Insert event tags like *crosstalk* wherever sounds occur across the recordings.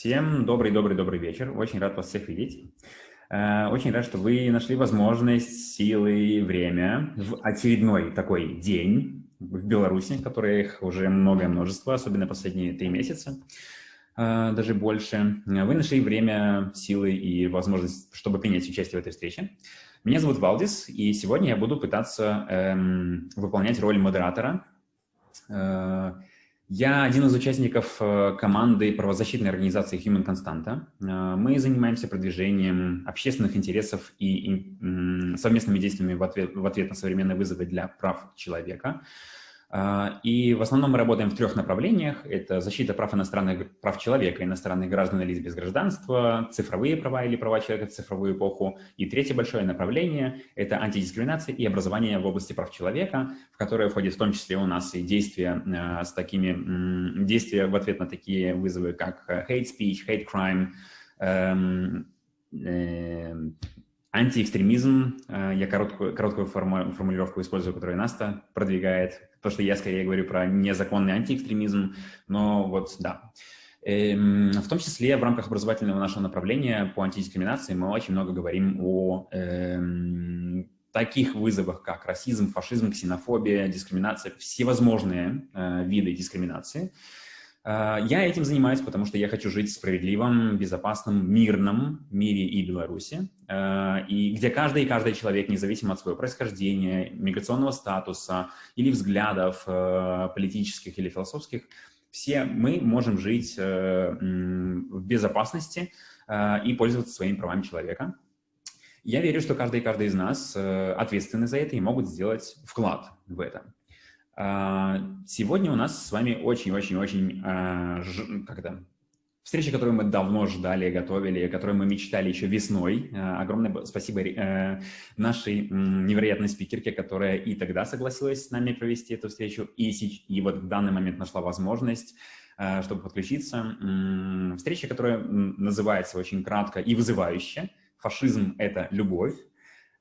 Всем добрый-добрый-добрый вечер. Очень рад вас всех видеть. Э, очень рад, что вы нашли возможность, силы, время в очередной такой день в Беларуси, которых уже многое множество, особенно последние три месяца, э, даже больше. Вы нашли время, силы и возможность, чтобы принять участие в этой встрече. Меня зовут Валдис, и сегодня я буду пытаться эм, выполнять роль модератора э, я один из участников э, команды правозащитной организации Human Constanta. Э, мы занимаемся продвижением общественных интересов и совместными действиями в ответ, в ответ на современные вызовы для прав человека. А, и в основном мы работаем в трех направлениях. Это защита прав иностранных прав человека, иностранных граждан или без гражданства, цифровые права или права человека в цифровую эпоху. И третье большое направление – это антидискриминация и образование в области прав человека, в которое входит в том числе у нас и действия э, с такими действия в ответ на такие вызовы, как э, hate speech, hate crime, эм, э, антиэкстремизм. Я короткую, короткую формулировку использую, которую Наста продвигает то, что я скорее говорю про незаконный антиэкстремизм, но вот да. Эм, в том числе в рамках образовательного нашего направления по антидискриминации мы очень много говорим о эм, таких вызовах, как расизм, фашизм, ксенофобия, дискриминация, всевозможные э, виды дискриминации. Э, я этим занимаюсь, потому что я хочу жить в справедливом, безопасном, мирном мире и Беларуси, э, и где каждый и каждый человек, независимо от своего происхождения, миграционного статуса или взглядов э, политических или философских, все мы можем жить в безопасности и пользоваться своими правами человека. Я верю, что каждый и каждый из нас ответственны за это и могут сделать вклад в это. Сегодня у нас с вами очень-очень-очень, как это, встреча, которую мы давно ждали, готовили, которую мы мечтали еще весной. А, огромное спасибо э, нашей невероятной спикерке, которая и тогда согласилась с нами провести эту встречу, и, и вот в данный момент нашла возможность чтобы подключиться. Встреча, которая называется очень кратко и вызывающе «Фашизм – это любовь».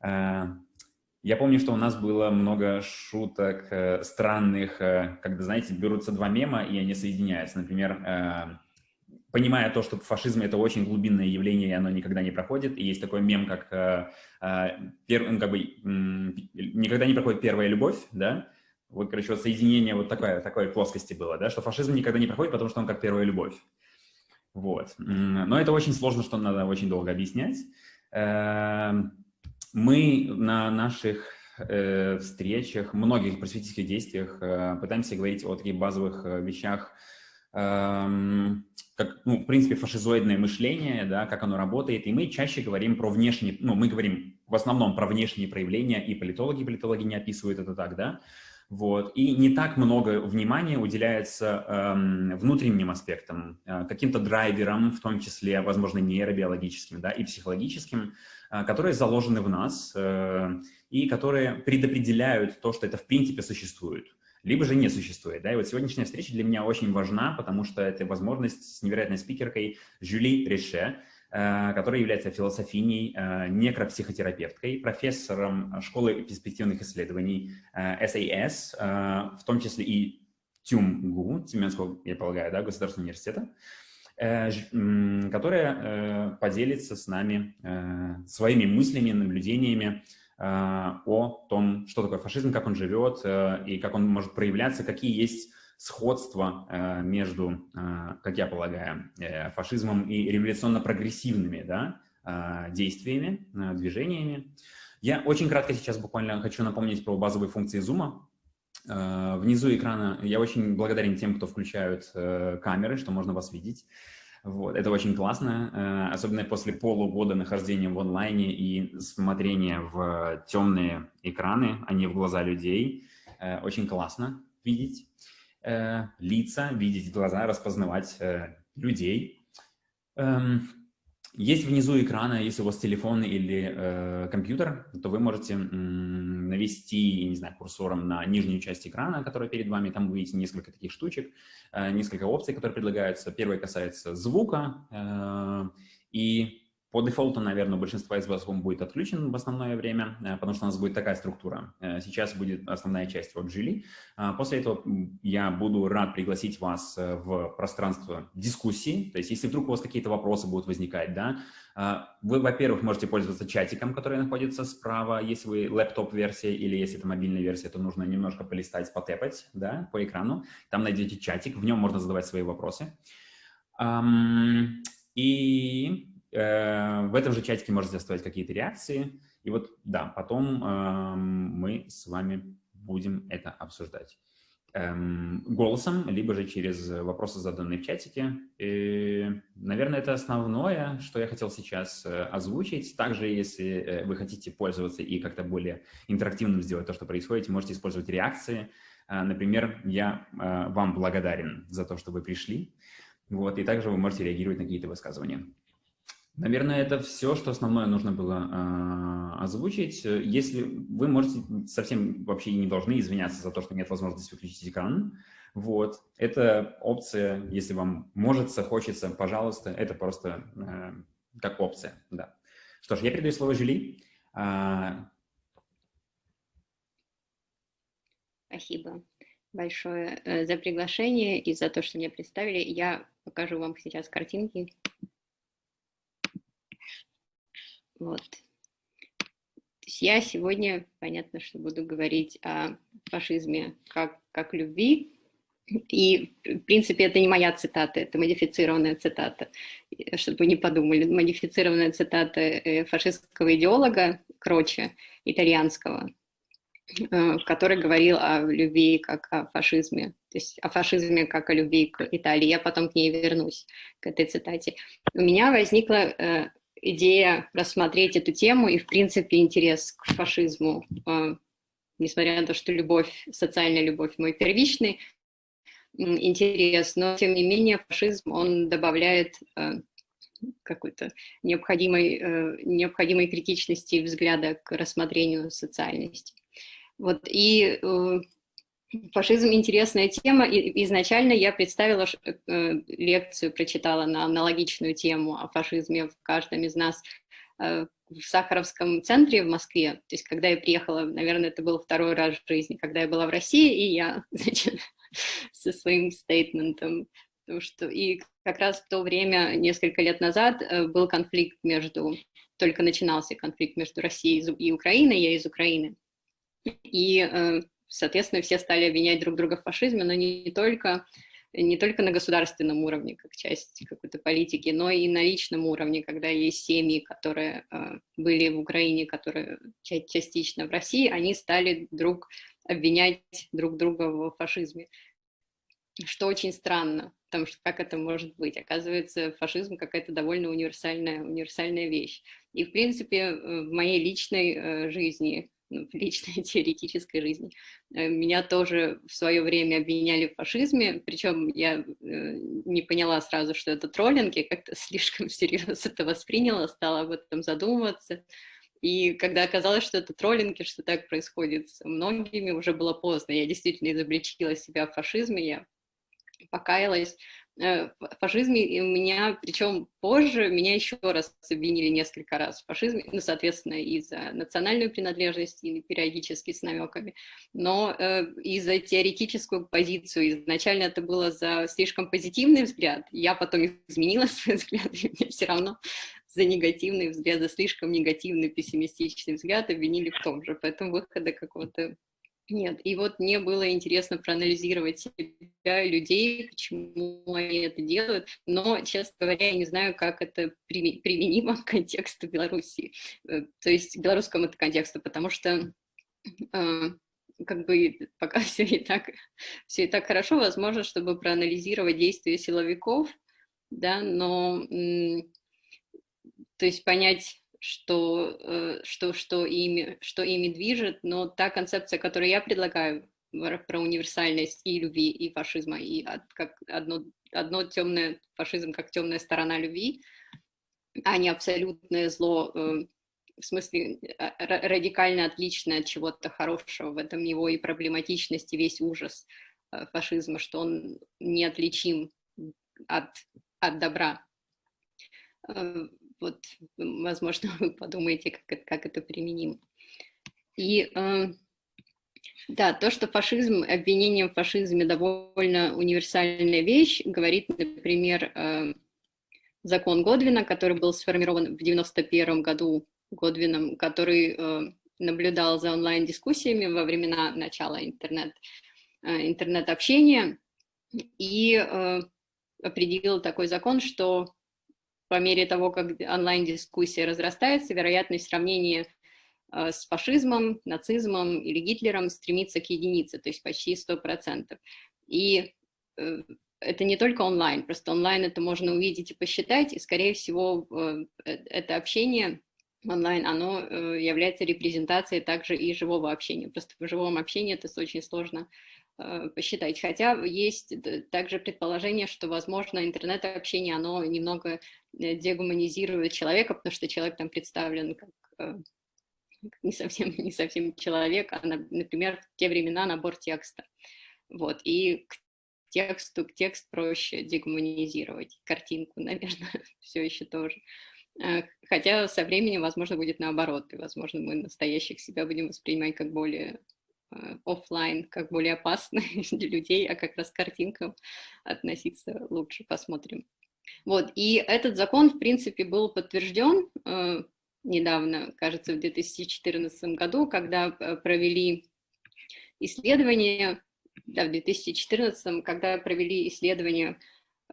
Я помню, что у нас было много шуток э, странных, э, когда, знаете, берутся два мема, и они соединяются. Например, э, понимая то, что фашизм — это очень глубинное явление, и оно никогда не проходит. И есть такой мем, как, пер, ну, как бы, «никогда не проходит первая любовь», да? Вот, короче, вот соединение вот такой, такой плоскости было, да, что фашизм никогда не проходит, потому что он как первая любовь. Вот. Но это очень сложно, что надо очень долго объяснять. Мы на наших э, встречах, многих просветительских действиях э, пытаемся говорить о таких базовых э, вещах, э, как, ну, в принципе, фашизоидное мышление, да, как оно работает, и мы чаще говорим про внешние, ну, мы говорим в основном про внешние проявления, и политологи, политологи не описывают это так, да, вот. И не так много внимания уделяется эм, внутренним аспектам, э, каким-то драйверам, в том числе, возможно, нейробиологическим да, и психологическим, э, которые заложены в нас э, и которые предопределяют то, что это в принципе существует либо же не существует. Да? И вот сегодняшняя встреча для меня очень важна, потому что это возможность с невероятной спикеркой Жюли Реше, Э, которая является философиней, э, некропсихотерапевткой, профессором школы перспективных исследований SAS, э, в том числе и ТЮМГУ, Тюменского, я полагаю, да, государственного университета, которая поделится с нами своими мыслями, наблюдениями о том, что такое фашизм, как он живет и как он может проявляться, какие есть сходство э, между, э, как я полагаю, э, фашизмом и революционно-прогрессивными да, действиями, движениями. Я очень кратко сейчас буквально хочу напомнить про базовые функции Zoom. Внизу экрана я очень благодарен тем, кто включают камеры, что можно вас видеть. Вот, это очень классно, особенно после полугода нахождения в онлайне и смотрения в темные экраны, а не в глаза людей. Очень классно видеть э, лица, видеть глаза, распознавать э, людей. Есть внизу экрана, если у вас телефон или э, компьютер, то вы можете навести, не знаю, курсором на нижнюю часть экрана, которая перед вами, там вы несколько таких штучек, э, несколько опций, которые предлагаются. Первая касается звука, э, и по дефолту, наверное, у большинства из вас он будет отключен в основное время, э, потому что у нас будет такая структура. Э, сейчас будет основная часть вот Жили. А после этого я буду рад пригласить вас э, в пространство дискуссии. То есть, если вдруг у вас какие-то вопросы будут возникать, да, вы, во-первых, можете пользоваться чатиком, который находится справа, если вы лэптоп-версия или если это мобильная версия, то нужно немножко полистать, потепать да, по экрану. Там найдете чатик, в нем можно задавать свои вопросы. И в этом же чатике можете оставить какие-то реакции. И вот, да, потом мы с вами будем это обсуждать эм, голосом, либо же через вопросы, заданные в чатике. И, наверное, это основное, что я хотел сейчас э, озвучить. Также, если э, вы хотите пользоваться и как-то более интерактивным сделать то, что происходит, можете использовать реакции. Например, я вам благодарен за то, что вы пришли. Вот, и также вы можете реагировать на какие-то высказывания. Наверное, это все, что основное нужно было э, озвучить. Если вы можете совсем вообще не должны извиняться за то, что нет возможности выключить экран, вот, это опция, если вам может, хочется, пожалуйста, это просто э, как опция, да. Что ж, я передаю слово Жюли. А... Спасибо большое э, за приглашение и за то, что меня представили. Я покажу вам сейчас картинки. Вот. Я сегодня, понятно, что буду говорить о фашизме как, как любви, и, в принципе, это не моя цитата, это модифицированная цитата, чтобы вы не подумали, модифицированная цитата э, фашистского идеолога Кроча, итальянского, э, который говорил о любви как о фашизме, то есть о фашизме как о любви к Италии. Я потом к ней вернусь, к этой цитате. У меня возникла э, идея рассмотреть эту тему и, в принципе, интерес к фашизму, э, несмотря на то, что любовь, социальная любовь мой первичный интерес, но, тем не менее, фашизм, он добавляет э, какой-то необходимой, э, необходимой критичности взгляда к рассмотрению социальности. Вот, и Фашизм – интересная тема, и изначально я представила э, лекцию, прочитала на аналогичную тему о фашизме в каждом из нас э, в Сахаровском центре в Москве. То есть, когда я приехала, наверное, это был второй раз в жизни, когда я была в России, и я, *laughs* значит, со своим стейтментом, что и как раз в то время, несколько лет назад, э, был конфликт между, только начинался конфликт между Россией и Украиной, я из Украины, и соответственно, все стали обвинять друг друга в фашизме, но не только, не только на государственном уровне, как часть какой-то политики, но и на личном уровне, когда есть семьи, которые э, были в Украине, которые частично в России, они стали друг обвинять друг друга в фашизме. Что очень странно, потому что как это может быть? Оказывается, фашизм какая-то довольно универсальная, универсальная вещь. И, в принципе, э, в моей личной э, жизни в личной *laughs* теоретической жизни. Э, меня тоже в свое время обвиняли в фашизме, причем я э, не поняла сразу, что это троллинг, я как-то *laughs* слишком всерьез это восприняла, стала об этом задумываться. И когда оказалось, что это троллинг, и что так происходит с многими, уже было поздно. Я действительно изобличила себя в фашизме, я покаялась, Э, в фашизме у меня, причем позже, меня еще раз обвинили несколько раз в фашизме, ну, соответственно, из-за национальной принадлежности и периодически с намеками, но э, и за теоретическую позицию. Изначально это было за слишком позитивный взгляд, я потом изменила *laughs* свой взгляд, и мне все равно за негативный взгляд, за слишком негативный, пессимистичный взгляд обвинили в том же, поэтому выхода какого-то нет, и вот мне было интересно проанализировать себя, людей, почему они это делают, но, честно говоря, я не знаю, как это применимо к контексту Беларуси, э, то есть к белорусскому это контексту, потому что э, как бы пока *laughs* все и так, все и так хорошо, возможно, чтобы проанализировать действия силовиков, да, но, то есть понять, что, э, что, что, ими, что ими движет, но та концепция, которую я предлагаю про универсальность и любви, и фашизма, и как одно, одно темное, фашизм как темная сторона любви, а не абсолютное зло, э, в смысле а, радикально отличное от чего-то хорошего, в этом его и проблематичность, и весь ужас э, фашизма, что он неотличим от, от добра вот, возможно, *laughs* вы подумаете, как это, как это применимо. И да, то, что фашизм, обвинение в фашизме довольно универсальная вещь, говорит, например, закон Годвина, который был сформирован в 91 году Годвином, который наблюдал за онлайн-дискуссиями во времена начала интернет, интернет-общения и определил такой закон, что по мере того, как онлайн-дискуссия разрастается, вероятность сравнения э, с фашизмом, нацизмом или Гитлером стремится к единице, то есть почти 100%. И э, это не только онлайн, просто онлайн это можно увидеть и посчитать, и, скорее всего, э, это общение онлайн, оно является репрезентацией также и живого общения. Просто в живом общении это очень сложно посчитать. Хотя есть также предположение, что, возможно, интернет-общение, оно немного э, дегуманизирует человека, потому что человек там представлен как э, не совсем, *laughs* не совсем человек, а, например, в те времена набор текста. Вот, и к тексту, к текст проще дегуманизировать, картинку, *laughs* наверное, все еще тоже. Хотя со временем, возможно, будет наоборот, и, возможно, мы настоящих себя будем воспринимать как более Э, офлайн как более опасны *laughs* для людей, а как раз к картинкам относиться лучше, посмотрим. Вот, и этот закон, в принципе, был подтвержден э, недавно, кажется, в 2014 году, когда э, провели исследование, да, в 2014, когда провели исследование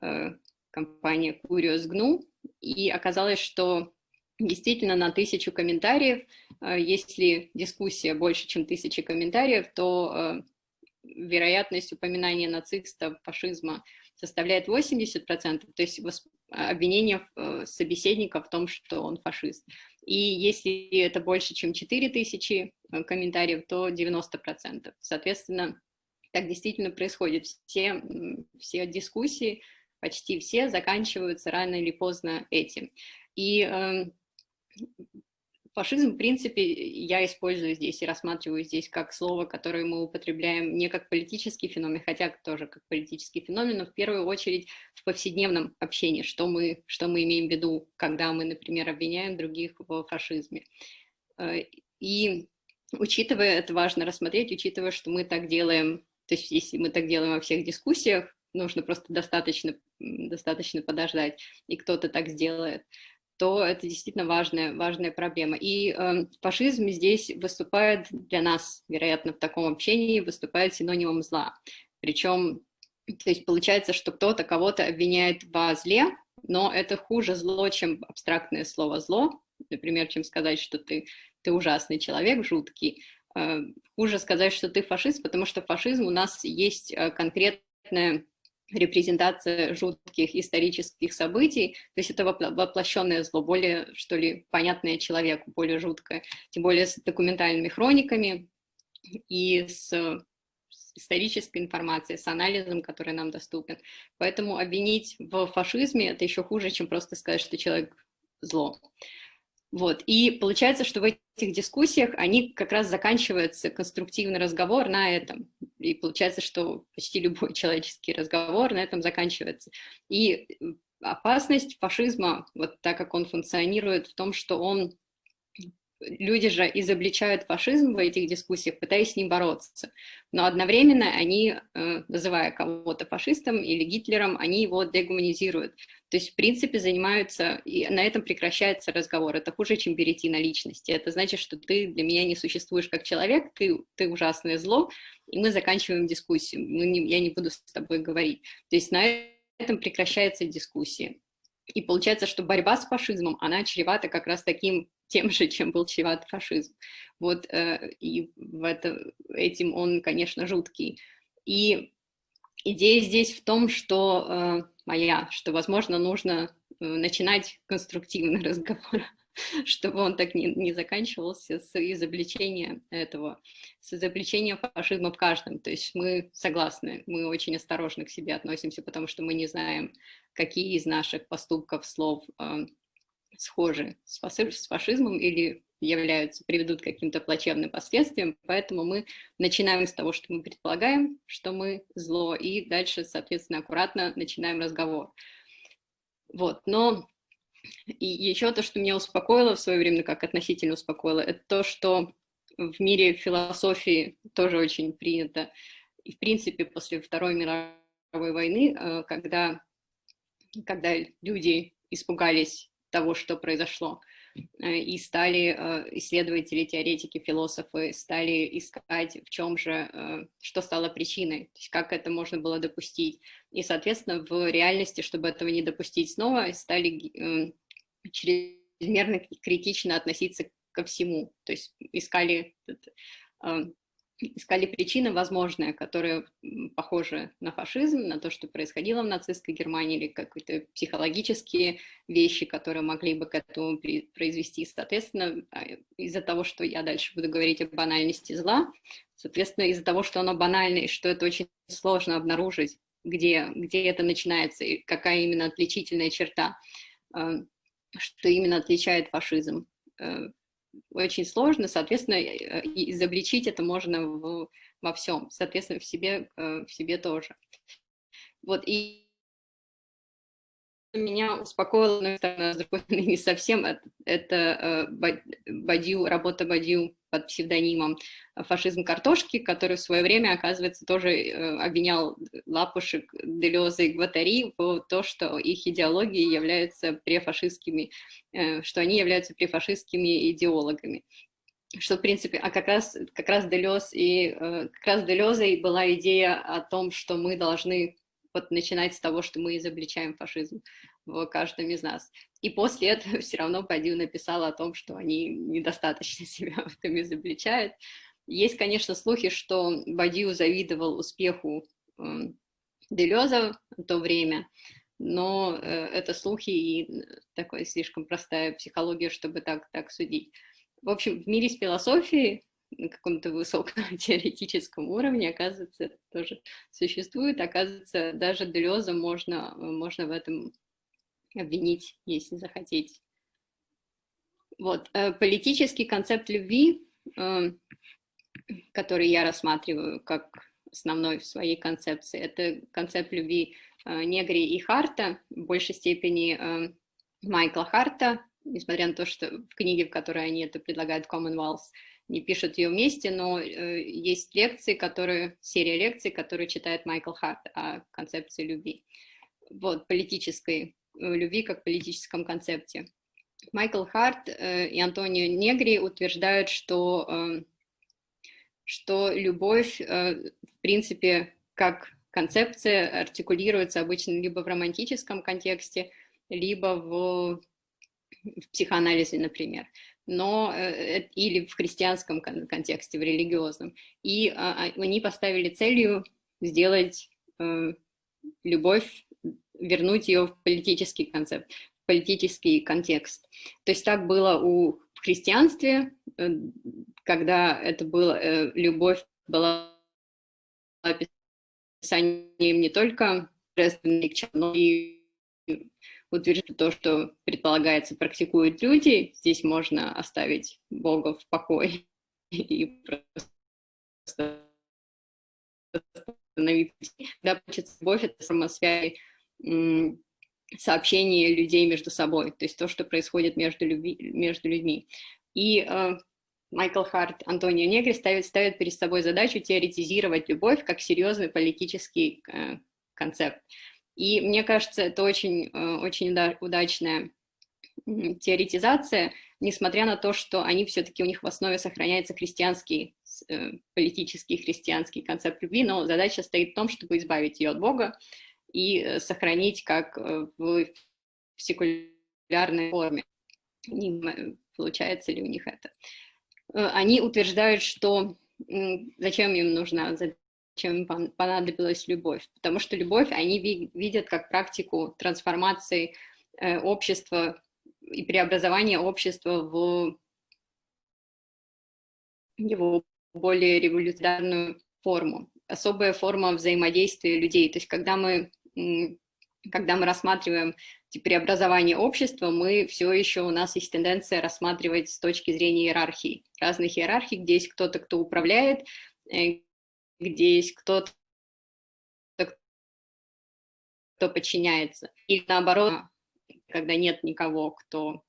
э, компания Curious GNU, и оказалось, что действительно на тысячу комментариев, э, если дискуссия больше, чем тысячи комментариев, то э, вероятность упоминания нацистов, фашизма составляет 80%, то есть обвинение э, собеседника в том, что он фашист. И если это больше, чем 4000 комментариев, то 90%. Соответственно, так действительно происходит. Все, все дискуссии, почти все, заканчиваются рано или поздно этим. И эм, фашизм, в принципе, я использую здесь и рассматриваю здесь как слово, которое мы употребляем не как политический феномен, хотя тоже как политический феномен, но в первую очередь в повседневном общении, что мы, что мы имеем в виду, когда мы, например, обвиняем других в фашизме. Э, и учитывая, это важно рассмотреть, учитывая, что мы так делаем, то есть если мы так делаем во всех дискуссиях, нужно просто достаточно, достаточно подождать, и кто-то так сделает то это действительно важная, важная проблема. И э, фашизм здесь выступает для нас, вероятно, в таком общении, выступает синонимом зла. Причем, то есть получается, что кто-то кого-то обвиняет во зле, но это хуже зло, чем абстрактное слово «зло», например, чем сказать, что ты, ты ужасный человек, жуткий. Э, хуже сказать, что ты фашист, потому что фашизм у нас есть э, конкретная репрезентация жутких исторических событий, то есть это воплощенное зло, более, что ли, понятное человеку, более жуткое, тем более с документальными хрониками и с, исторической информацией, с анализом, который нам доступен. Поэтому обвинить в фашизме – это еще хуже, чем просто сказать, что человек зло. Вот. И получается, что в этих дискуссиях они как раз заканчиваются конструктивный разговор на этом. И получается, что почти любой *laughs* человеческий разговор на этом заканчивается. И опасность фашизма, вот так как он функционирует в том, что он люди же изобличают фашизм в этих дискуссиях, пытаясь с ним бороться. Но одновременно они, э, называя кого-то фашистом или Гитлером, они его дегуманизируют. То есть, в принципе, занимаются, и на этом прекращается разговор. Это хуже, чем перейти на личности. Это значит, что ты для меня не существуешь как человек, ты, ты ужасное зло, и мы заканчиваем дискуссию. Мы не, я не буду с тобой говорить. То есть на этом прекращается дискуссия. И получается, что борьба с фашизмом, она чревата как раз таким тем же, чем был чреват фашизм. Вот, э, и в это, этим он, конечно, жуткий. И идея здесь в том, что э, моя, что, возможно, нужно э, начинать конструктивный *laughs* разговор, чтобы он так не, не заканчивался с изобличения этого, с изобличения фашизма в каждом. То есть мы согласны, мы очень осторожно к себе относимся, потому что мы не знаем, какие из наших поступков, слов схожи с фашизмом или являются, приведут к каким-то плачевным последствиям, поэтому мы начинаем с того, что мы предполагаем, что мы зло, и дальше, соответственно, аккуратно начинаем разговор. Вот, но И еще то, что меня успокоило в свое время, как относительно успокоило, это то, что в мире философии тоже очень принято. И, в принципе, после Второй мировой войны, э, когда, когда люди испугались того, что произошло, и стали э, исследователи, теоретики, философы стали искать, в чем же, что стало причиной, то есть как это можно было допустить. И, соответственно, в реальности, чтобы этого не допустить снова, стали чрезмерно критично относиться ко всему. То есть искали, э, искали причины возможные, которые похожи на фашизм, на то, что происходило в нацистской Германии, или какие-то психологические вещи, которые могли бы к этому произвести. Соответственно, а, из-за того, что я дальше буду говорить о банальности зла, соответственно, из-за того, что оно банальное, и что это очень сложно обнаружить, где, где это начинается, и какая именно отличительная черта, э, что именно отличает фашизм э, очень сложно, соответственно, э, изобличить это можно в, во всем, соответственно, в себе, э, в себе тоже. Вот, и меня успокоило, но с другой стороны, не совсем, это, это Бадью, работа Бадью под псевдонимом «Фашизм картошки», который в свое время, оказывается, тоже э, обвинял Лапушек, Делеза и Гватари в то, что их идеологии являются префашистскими, э, что они являются префашистскими идеологами. Что, в принципе, а как раз, как раз Делез и э, как раз Делезой была идея о том, что мы должны вот начинать с того, что мы изобличаем фашизм в каждом из нас. И после этого *laughs* все равно Бадью написала о том, что они недостаточно *laughs* себя в этом изобличают. Есть, конечно, слухи, что Бадью завидовал успеху э, Делеза в то время, но э, это слухи и такая слишком простая психология, чтобы так, так судить. В общем, в мире с философией на каком-то высоком *laughs* теоретическом уровне, оказывается, тоже существует. Оказывается, даже Делеза можно, можно в этом обвинить, если захотеть. Вот. Э, политический концепт любви, э, который я рассматриваю как основной в своей концепции, это концепт любви э, Негри и Харта, в большей степени Майкла Харта, несмотря на то, что в книге, в которой они это предлагают, Commonwealth, не пишут ее вместе, но э, есть лекции, которые, серия лекций, которые читает Майкл Харт о концепции любви. Вот, политической э, любви как политическом концепте. Майкл Харт э, и Антонио Негри утверждают, что, э, что любовь, э, в принципе, как концепция артикулируется обычно либо в романтическом контексте, либо в, в психоанализе, например но э, или в христианском контексте, в религиозном. И а, а, они поставили целью сделать э, любовь, вернуть ее в политический концепт, в политический контекст. То есть так было у в христианстве, э, когда это было, любовь была описанием не только но и утверждать то, что предполагается практикуют люди, здесь можно оставить Бога в покое и просто остановиться. Когда получится любовь, это самосвязь сообщение людей между собой, то есть то, что происходит между, люби, между людьми. И э, Майкл Харт, Антонио Негри ставит, ставит перед собой задачу теоретизировать любовь как серьезный политический э, концепт. И мне кажется, это очень, э, очень удачная теоретизация, несмотря на то, что они все-таки, у них в основе сохраняется христианский, э, политический христианский концепт любви, но задача стоит в том, чтобы избавить ее от Бога и э, сохранить как в секулярной форме. Не получается ли у них это? Они утверждают, что зачем им нужна чем понадобилась любовь. Потому что любовь они видят как практику трансформации э, общества и преобразования общества в его более революционную форму. Особая форма взаимодействия людей. То есть когда мы, когда мы рассматриваем преобразование общества, мы все еще, у нас есть тенденция рассматривать с точки зрения иерархии. Разных иерархий, где есть кто-то, кто управляет, э, где есть кто-то, кто подчиняется. Или наоборот, когда нет никого, кто,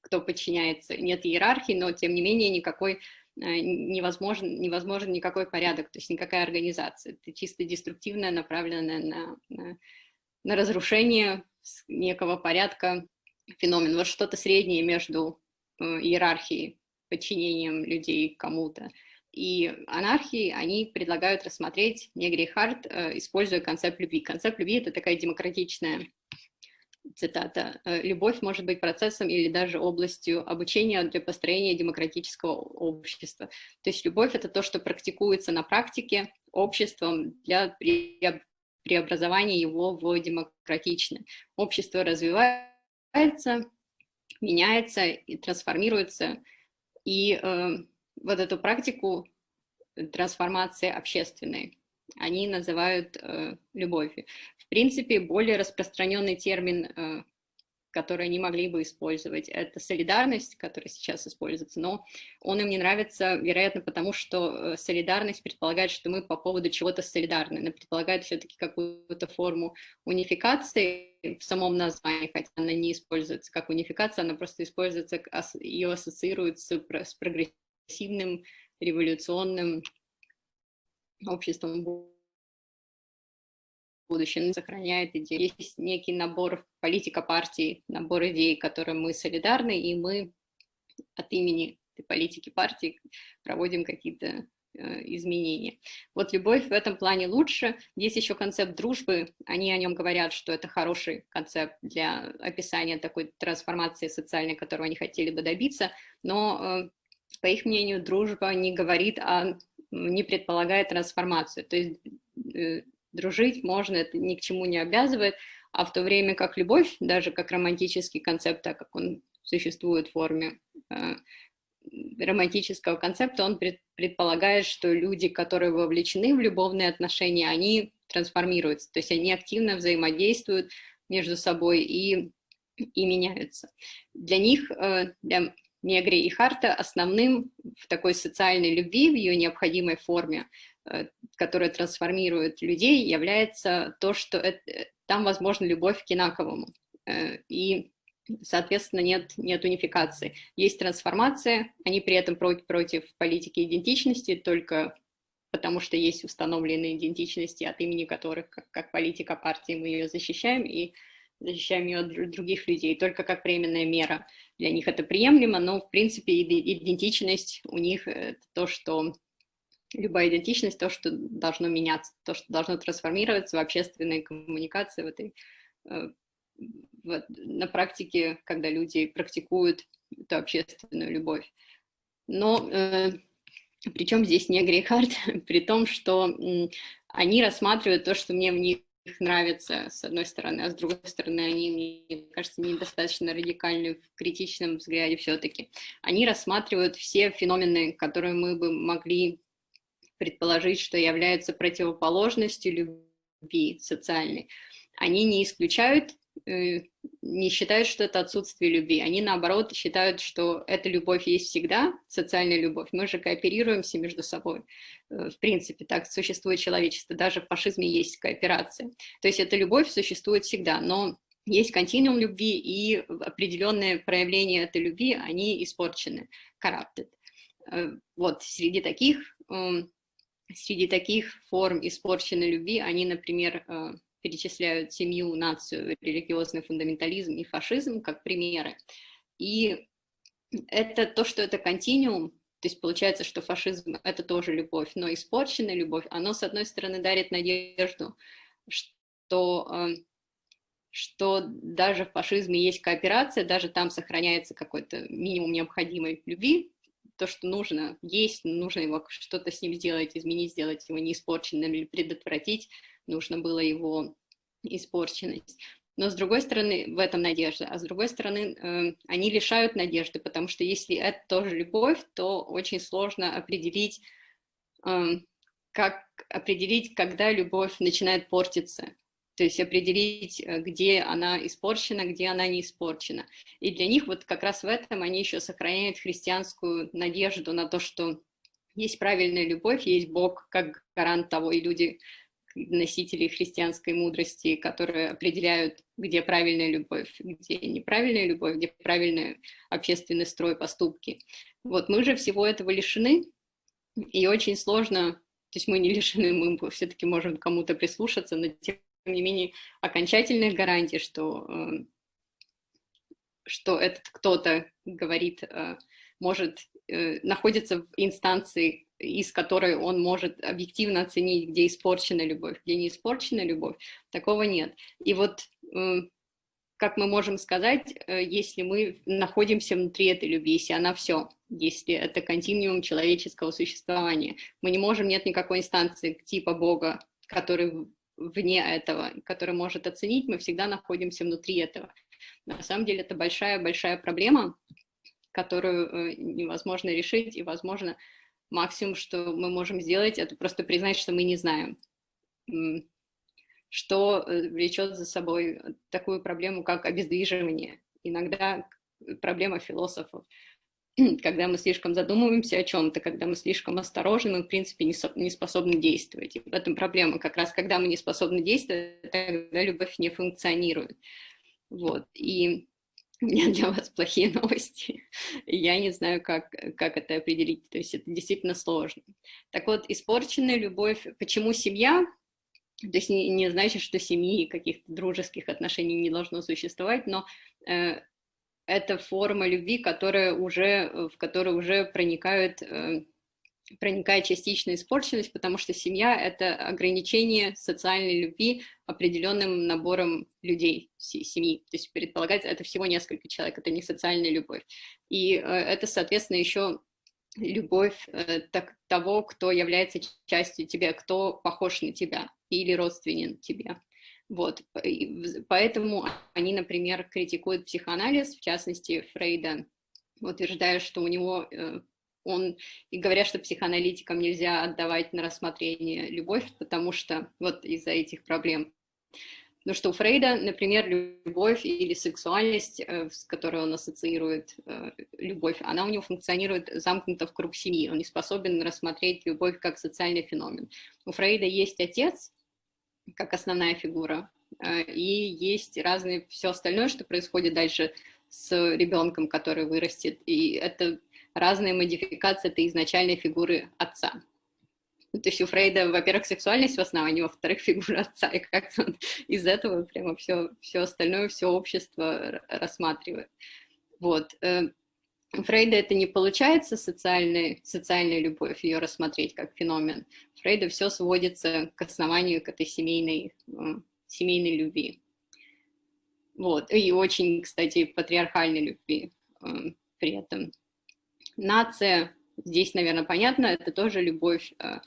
кто подчиняется, нет иерархии, но тем не менее никакой э, невозможен, невозможен никакой порядок, то есть никакая организация. Это чисто деструктивная, направленная на, на, на разрушение некого порядка феномен. Вот что-то среднее между э, иерархией, подчинением людей кому-то и анархии, они предлагают рассмотреть Негри Харт, э, используя концепт любви. Концепт любви — это такая демократичная цитата, «Э, «Любовь может быть процессом или даже областью обучения для построения демократического общества». То есть любовь — это то, что практикуется на практике обществом для преобразования его в демократичное. Общество развивается, меняется и трансформируется, и э, вот эту практику трансформации общественной они называют э, любовью. В принципе, более распространенный термин, э, который они могли бы использовать, это солидарность, которая сейчас используется, но он им не нравится, вероятно, потому что э, солидарность предполагает, что мы по поводу чего-то солидарны, она предполагает все-таки какую-то форму унификации в самом названии, хотя она не используется как унификация, она просто используется, ее ассоциируют с, с прогрессивностью прогрессивным, революционным обществом будущем сохраняет идеи. Есть некий набор политика партии, набор идей, которым мы солидарны, и мы от имени политики партии проводим какие-то э, изменения. Вот любовь в этом плане лучше. Есть еще концепт дружбы. Они о нем говорят, что это хороший концепт для описания такой трансформации социальной, которую они хотели бы добиться. Но э, по их мнению, дружба не говорит, а не предполагает трансформацию. То есть э, дружить можно, это ни к чему не обязывает, а в то время как любовь, даже как романтический концепт, так как он существует в форме э, романтического концепта, он пред, предполагает, что люди, которые вовлечены в любовные отношения, они трансформируются, то есть они активно взаимодействуют между собой и, и меняются. Для них, э, для Негри и Харта основным в такой социальной любви, в ее необходимой форме, э, которая трансформирует людей, является то, что это, там возможна любовь к инаковому. Э, и, соответственно, нет, нет унификации. Есть трансформация, они при этом против, против политики идентичности, только потому что есть установленные идентичности, от имени которых, как, как политика партии, мы ее защищаем, и защищаем ее от других людей, только как временная мера. Для них это приемлемо, но, в принципе, идентичность у них это то, что любая идентичность, то, что должно меняться, то, что должно трансформироваться в общественной коммуникации, в этой, э, в, на практике, когда люди практикуют эту общественную любовь. Но э, причем здесь не Грейхард, *laughs* при том, что э, они рассматривают то, что мне в них их нравится, с одной стороны, а с другой стороны, они, мне кажется, недостаточно радикальны в критичном взгляде все-таки. Они рассматривают все феномены, которые мы бы могли предположить, что являются противоположностью любви социальной. Они не исключают не считают, что это отсутствие любви. Они, наоборот, считают, что эта любовь есть всегда, социальная любовь. Мы же кооперируемся между собой. Э, в принципе, так существует человечество. Даже в фашизме есть кооперация. То есть эта любовь существует всегда, но есть континуум любви, и определенные проявления этой любви, они испорчены, corrupted. Э, вот, среди таких, эм, среди таких форм испорченной любви, они, например, перечисляют семью, нацию, религиозный фундаментализм и фашизм как примеры. И это то, что это континуум, то есть получается, что фашизм — это тоже любовь, но испорченная любовь, оно, с одной стороны, дарит надежду, что, э, что даже в фашизме есть кооперация, даже там сохраняется какой-то минимум необходимой любви, то, что нужно есть, нужно его что-то с ним сделать, изменить, сделать его неиспорченным или предотвратить, нужно было его испорченность. Но с другой стороны, в этом надежда, а с другой стороны, э, они лишают надежды, потому что если это тоже любовь, то очень сложно определить, э, как определить, когда любовь начинает портиться. То есть определить, э, где она испорчена, где она не испорчена. И для них вот как раз в этом они еще сохраняют христианскую надежду на то, что есть правильная любовь, есть Бог как гарант того, и люди носителей христианской мудрости, которые определяют, где правильная любовь, где неправильная любовь, где правильный общественный строй, поступки. Вот мы же всего этого лишены, и очень сложно, то есть мы не *laughs* лишены, мы все-таки можем кому-то прислушаться, но тем не менее окончательных гарантий, что, э, что этот кто-то говорит, э, может, э, находится в инстанции из которой он может объективно оценить, где испорчена любовь, где не испорчена любовь, такого нет. И вот как мы можем сказать, э, если мы находимся внутри этой любви, если она все, если это континуум человеческого существования, мы не можем, нет никакой инстанции типа Бога, который вне этого, который может оценить, мы всегда находимся внутри этого. На самом деле это большая-большая проблема, которую э, невозможно решить, и, возможно, максимум, что мы можем сделать, это просто признать, что мы не знаем, что э, влечет за собой такую проблему, как обездвиживание. Иногда проблема философов. *clears throat* Когда мы слишком задумываемся о чем-то, когда мы слишком осторожны, мы, в принципе, не, не способны действовать. И в этом проблема. Как раз когда мы не способны действовать, тогда любовь не функционирует. Вот. И *laughs* у меня для вас плохие новости. *laughs* Я не знаю, как, как это определить. То есть это действительно сложно. Так вот, испорченная любовь. Почему семья? То есть не, не значит, что семьи каких-то дружеских отношений не должно существовать, но э, это форма любви, которая уже, в которой уже проникают э, проникает частичная испорченность, потому что семья — это ограничение социальной любви определенным набором людей семьи. То есть предполагается, это всего несколько человек, это не социальная любовь. И э, это, соответственно, еще любовь э, так, того, кто является частью тебя, кто похож на тебя или родственен тебе. Вот, поэтому они, например, критикуют психоанализ, в частности, Фрейда, утверждая, что у него э, он и говорят, что психоаналитикам нельзя отдавать на рассмотрение любовь, потому что вот из-за этих проблем. Но что у Фрейда, например, любовь или сексуальность, э, с которой он ассоциирует э, любовь, она у него функционирует замкнуто в круг семьи. Он не способен рассмотреть любовь как социальный феномен. У Фрейда есть отец, как основная фигура, э, и есть разные все остальное, что происходит дальше с ребенком, который вырастет. И это разные модификации этой изначальной фигуры отца. Ну, то есть у Фрейда, во-первых, сексуальность в основании, во-вторых, *laughs* фигура отца, и как-то он из этого прямо все, все остальное, все общество рассматривает. Вот. Э, у Фрейда это не получается, социальная, социальная любовь, ее рассмотреть как феномен. Фрейда все сводится к основанию, к этой семейной, э, семейной любви. Вот. И очень, кстати, патриархальной любви э, при этом. Нация, здесь, наверное, понятно, это тоже любовь э,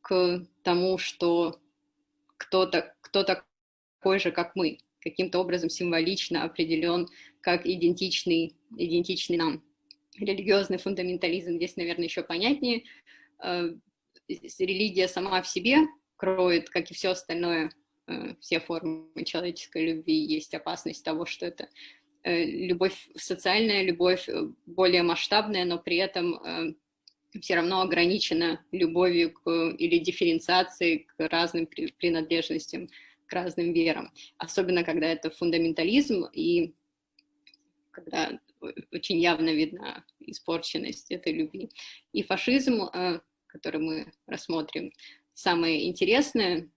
к тому, что кто-то кто такой же, как мы, каким-то образом символично определен как идентичный, идентичный нам. Религиозный фундаментализм здесь, наверное, еще понятнее. Э, религия сама в себе кроет, как и все остальное, э, все формы человеческой любви, есть опасность того, что это любовь, социальная любовь э, более масштабная, но при этом э, все равно ограничена любовью к, или дифференциацией к разным принадлежностям, к разным верам. Особенно, когда это фундаментализм и когда очень явно видна испорченность этой любви. И фашизм, который мы рассмотрим, самое интересное,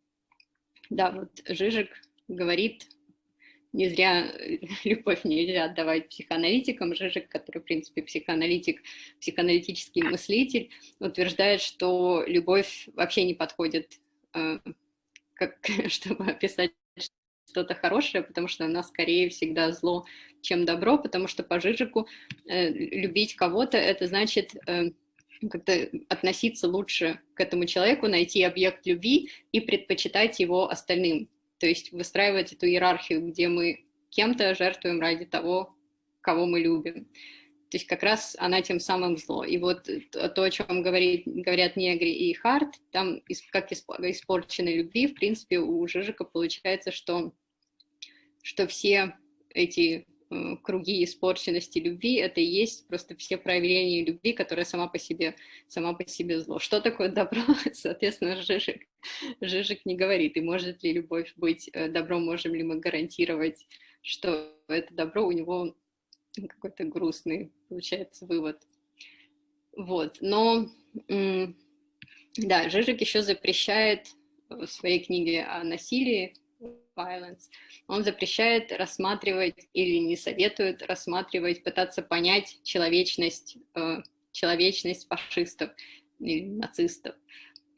да, вот Жижик говорит не зря э, *laughs* любовь нельзя отдавать психоаналитикам. Жижик, который, в принципе, психоаналитик, психоаналитический мыслитель, утверждает, что любовь вообще не подходит, э, как, *laughs* чтобы описать что-то хорошее, потому что она скорее всегда зло, чем добро, потому что по Жижику э, любить кого-то, это значит э, как-то относиться лучше к этому человеку, найти объект любви и предпочитать его остальным то есть выстраивать эту иерархию, где мы кем-то жертвуем ради того, кого мы любим. То есть как раз она тем самым зло. И вот то, о чем говорит, говорят Негри и Харт, там как испорченной любви, в принципе, у Жижика получается, что, что все эти круги испорченности любви, это и есть просто все проявления любви, которая сама по себе, сама по себе зло. Что такое добро? *laughs* Соответственно, Жижик, Жижик не говорит, и может ли любовь быть э, добром, можем ли мы гарантировать, что это добро, у него какой-то грустный, получается, вывод. Вот, но, да, Жижик еще запрещает в своей книге о насилии, violence, он запрещает рассматривать или не советует рассматривать, пытаться понять человечность, э, человечность фашистов или нацистов.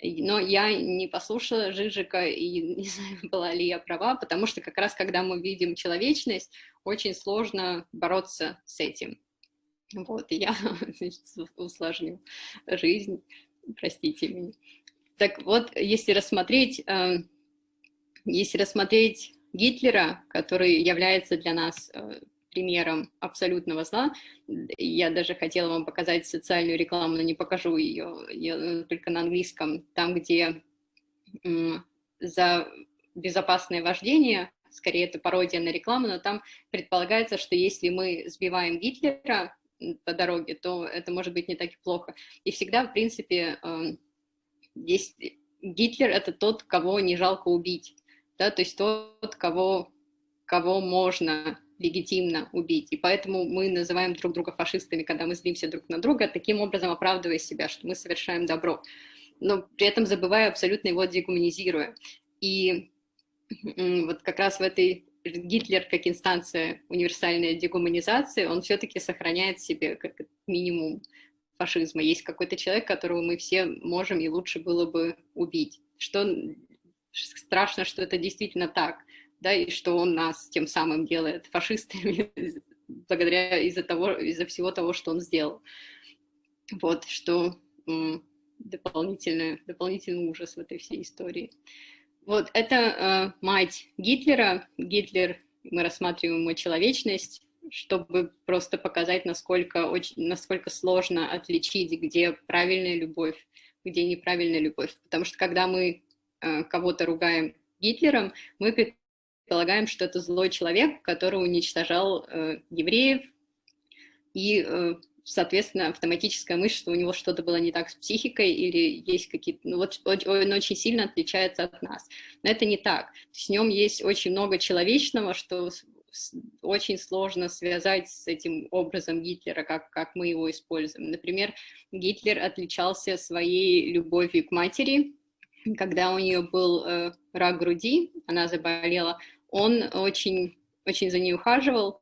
Но я не послушала Жижика и *laughs* не знаю, была ли я права, потому что как раз когда мы видим человечность, очень сложно бороться с этим. Вот, я *laughs* значит, усложню жизнь, простите меня. Так вот, если рассмотреть, э, если рассмотреть Гитлера, который является для нас э, примером абсолютного зла, я даже хотела вам показать социальную рекламу, но не покажу ее, ее только на английском, там, где за безопасное вождение, скорее это пародия на рекламу, но там предполагается, что если мы сбиваем Гитлера по дороге, то это может быть не так и плохо. И всегда, в принципе, здесь Гитлер — это тот, кого не жалко убить, да, то есть тот, кого, кого можно легитимно убить. И поэтому мы называем друг друга фашистами, когда мы злимся друг на друга, таким образом оправдывая себя, что мы совершаем добро, но при этом забывая абсолютно его дегуманизируя. И вот как раз в этой Гитлер как инстанция универсальной дегуманизации, он все-таки сохраняет себе как минимум фашизма. Есть какой-то человек, которого мы все можем и лучше было бы убить. Что страшно, что это действительно так, да, и что он нас тем самым делает фашистами *laughs* благодаря из-за того, из-за всего того, что он сделал. Вот, что дополнительный, дополнительный ужас в этой всей истории. Вот, это э, мать Гитлера. Гитлер, мы рассматриваем его человечность, чтобы просто показать, насколько, очень, насколько сложно отличить, где правильная любовь, где неправильная любовь. Потому что когда мы кого-то ругаем Гитлером, мы предполагаем, что это злой человек, который уничтожал э, евреев, и, э, соответственно, автоматическая мысль, что у него что-то было не так с психикой или есть какие-то... Ну, вот он очень сильно отличается от нас. Но это не так. С нем есть очень много человечного, что очень сложно связать с этим образом Гитлера, как, как мы его используем. Например, Гитлер отличался своей любовью к матери, когда у нее был э, рак груди, она заболела, он очень, очень за ней ухаживал,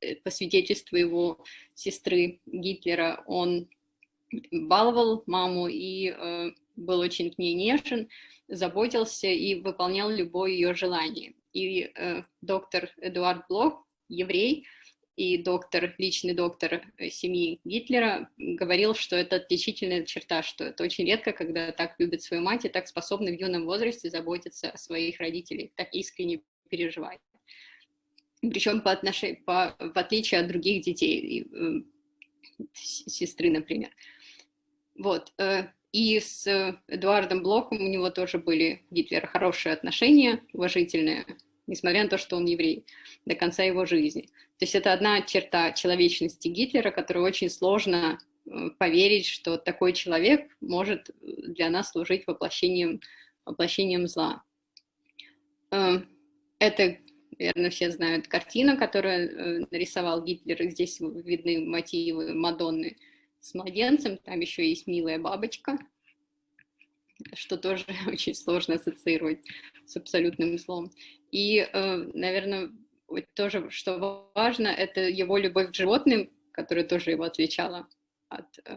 э, по свидетельству его сестры Гитлера, он баловал маму и э, был очень к ней нежен, заботился и выполнял любое ее желание. И э, доктор Эдуард Блох, еврей, и доктор, личный доктор э, семьи Гитлера, говорил, что это отличительная черта, что это очень редко, когда так любят свою мать и так способны в юном возрасте заботиться о своих родителях, так искренне переживать. Причем по отношению, по, в отличие от других детей, э, сестры, например. Вот. Э, и с Эдуардом Блохом у него тоже были Гитлера хорошие отношения, уважительные, несмотря на то, что он еврей, до конца его жизни. То есть это одна черта человечности Гитлера, которую очень сложно э, поверить, что такой человек может для нас служить воплощением, воплощением зла. Э, это, наверное, все знают картина, которую э, нарисовал Гитлер. Здесь видны мотивы Мадонны с младенцем, там еще есть милая бабочка, что тоже *laughs* очень сложно ассоциировать с абсолютным злом. И, э, наверное, тоже, что важно, это его любовь к животным, которая тоже его отличала от, э,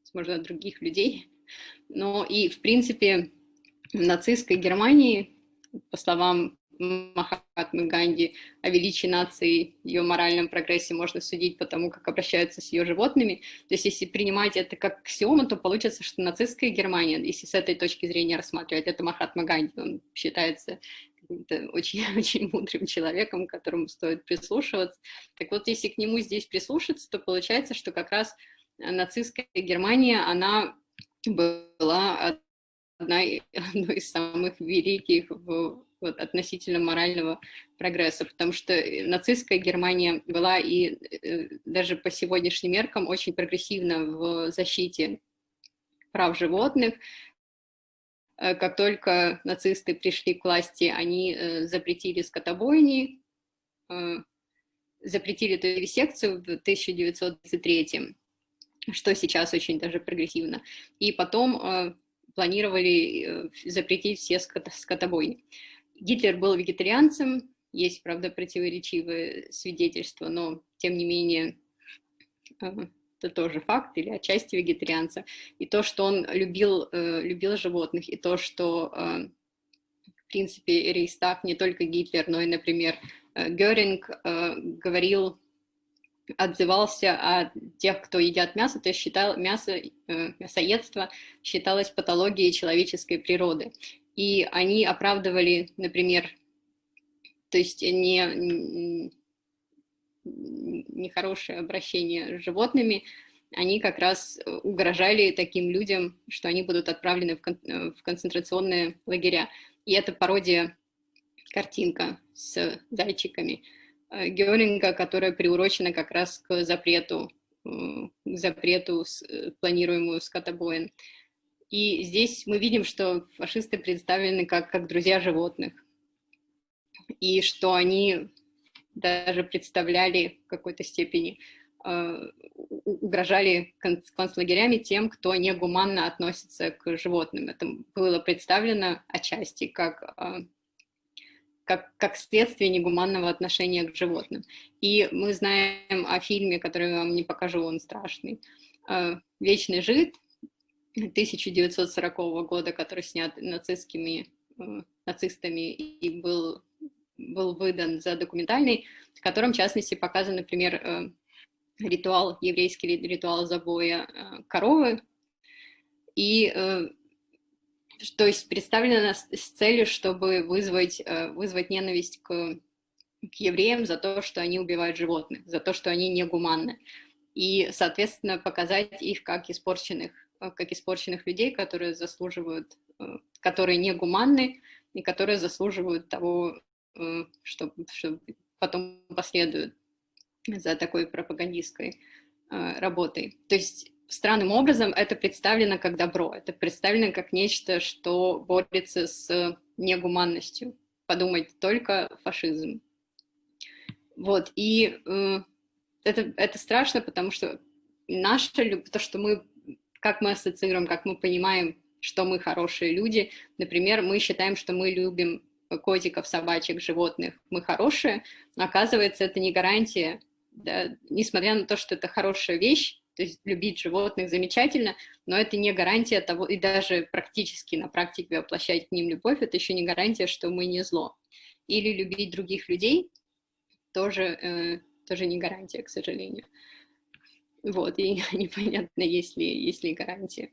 возможно, других людей. Но и, в принципе, в нацистской Германии, по словам Махатмы Ганди о величии нации, ее моральном прогрессе можно судить по тому, как обращаются с ее животными. То есть если принимать это как аксиому, то получится, что нацистская Германия, если с этой точки зрения рассматривать, это Махатма Ганди, он считается очень-очень *laughs* мудрым человеком, которому стоит прислушиваться. Так вот, если к нему здесь прислушаться, то получается, что как раз нацистская Германия, она была одной, *laughs* одной из самых великих в вот, относительно морального прогресса, потому что нацистская Германия была и э, даже по сегодняшним меркам очень прогрессивна в защите прав животных. Э, как только нацисты пришли к власти, они э, запретили скотобойни, запретили эту вивисекцию в 1933 что сейчас очень даже прогрессивно. И потом планировали запретить все скотобойни. Гитлер был вегетарианцем, есть, правда, противоречивые свидетельства, но, тем не менее, э, это тоже факт или отчасти вегетарианца. И то, что он любил, э, любил животных, и то, что, э, в принципе, Рейхстаг, не только Гитлер, но и, например, Геринг говорил, отзывался о тех, кто едят мясо, то есть считал мясо, мясоедство считалось патологией человеческой природы и они оправдывали, например, то есть не, нехорошее обращение с животными, они как раз угрожали таким людям, что они будут отправлены в, кон в концентрационные лагеря. И это пародия, картинка с зайчиками э, Геринга, которая приурочена как раз к запрету, э, к запрету э, планируемую скотобоин. И здесь мы видим, что фашисты представлены как, как друзья животных, и что они даже представляли в какой-то степени, э, угрожали концлагерями тем, кто негуманно относится к животным. Это было представлено отчасти как, э, как, как следствие негуманного отношения к животным. И мы знаем о фильме, который я вам не покажу, он страшный, э, «Вечный жид», 1940 года, который снят нацистскими, нацистами и был, был выдан за документальный, в котором, в частности, показан, например, э, ритуал, еврейский ритуал забоя э, коровы, и то есть представлено с целью, чтобы вызвать, вызвать ненависть к, к евреям за то, что они убивают животных, за то, что они негуманны, и, соответственно, показать их как испорченных Э, как испорченных людей, которые заслуживают, э, которые не гуманны и которые заслуживают того, э, что, что потом последует за такой пропагандистской работой. То есть странным образом это представлено как добро, это представлено как нечто, что борется с негуманностью. Подумать только фашизм. Вот, и э, это, это страшно, потому что наша, то, что мы как мы ассоциируем, как мы понимаем, что мы хорошие люди. Например, мы считаем, что мы любим котиков, собачек, животных, мы хорошие, оказывается, это не гарантия, да, несмотря на то, что это хорошая вещь, то есть любить животных замечательно, но это не гарантия того, и даже практически на практике воплощать к ним любовь, это еще не гарантия, что мы не зло. Или любить других людей тоже, э, тоже не гарантия, к сожалению. Вот, и *laughs* непонятно, есть ли, есть ли гарантия.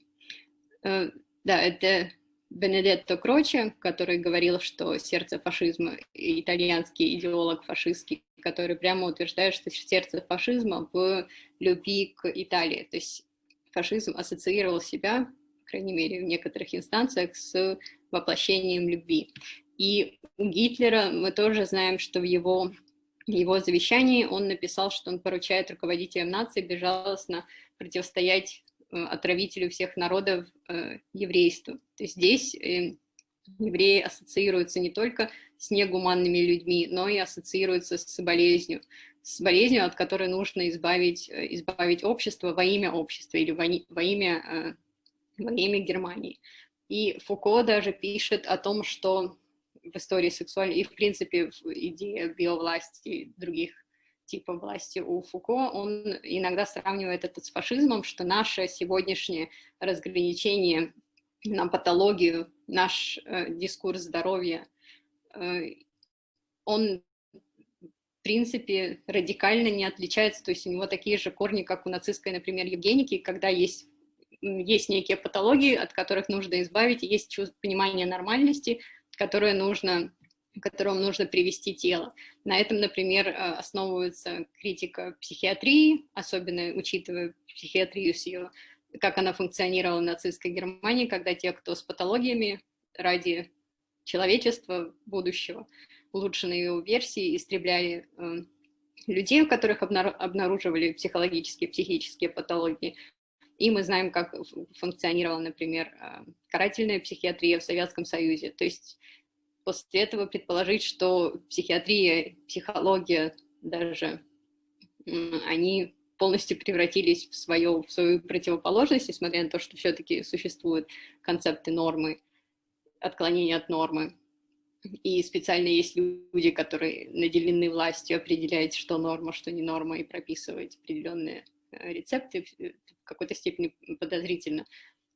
Э, да, это Бенедетто Кроче, который говорил, что сердце фашизма, итальянский идеолог фашистский, который прямо утверждает, что сердце фашизма в любви к Италии. То есть фашизм ассоциировал себя, по крайней мере, в некоторых инстанциях, с воплощением любви. И у Гитлера мы тоже знаем, что в его его завещании он написал, что он поручает руководителям нации безжалостно противостоять отравителю всех народов э, еврейству. То есть здесь э, евреи ассоциируются не только с негуманными людьми, но и ассоциируются с болезнью, с болезнью, от которой нужно избавить, избавить общество во имя общества или во, имя, во имя Германии. И Фуко даже пишет о том, что в истории сексуальной и, в принципе, в идее биовласти других типов власти у Фуко, он иногда сравнивает это с фашизмом, что наше сегодняшнее разграничение на патологию, наш э, дискурс здоровья, э, он в принципе радикально не отличается, то есть у него такие же корни, как у нацистской, например, Евгеники, когда есть есть некие патологии, от которых нужно избавить, есть понимание нормальности, которое нужно которому нужно привести тело. На этом, например, э, основывается критика психиатрии, особенно учитывая психиатрию с ее, как она функционировала в нацистской Германии, когда те, кто с патологиями ради человечества будущего, улучшенные его версии, истребляли э, людей, у которых обнаруживали психологические, психические патологии. И мы знаем, как функционировала, например, э, карательная психиатрия в Советском Союзе. То есть после этого предположить, что психиатрия, психология даже, они полностью превратились в свою, в свою противоположность, несмотря на то, что все-таки существуют концепты нормы, отклонения от нормы. И специально есть люди, которые наделены властью определять, что норма, что не норма, и прописывать определенные э, рецепты в какой-то степени подозрительно.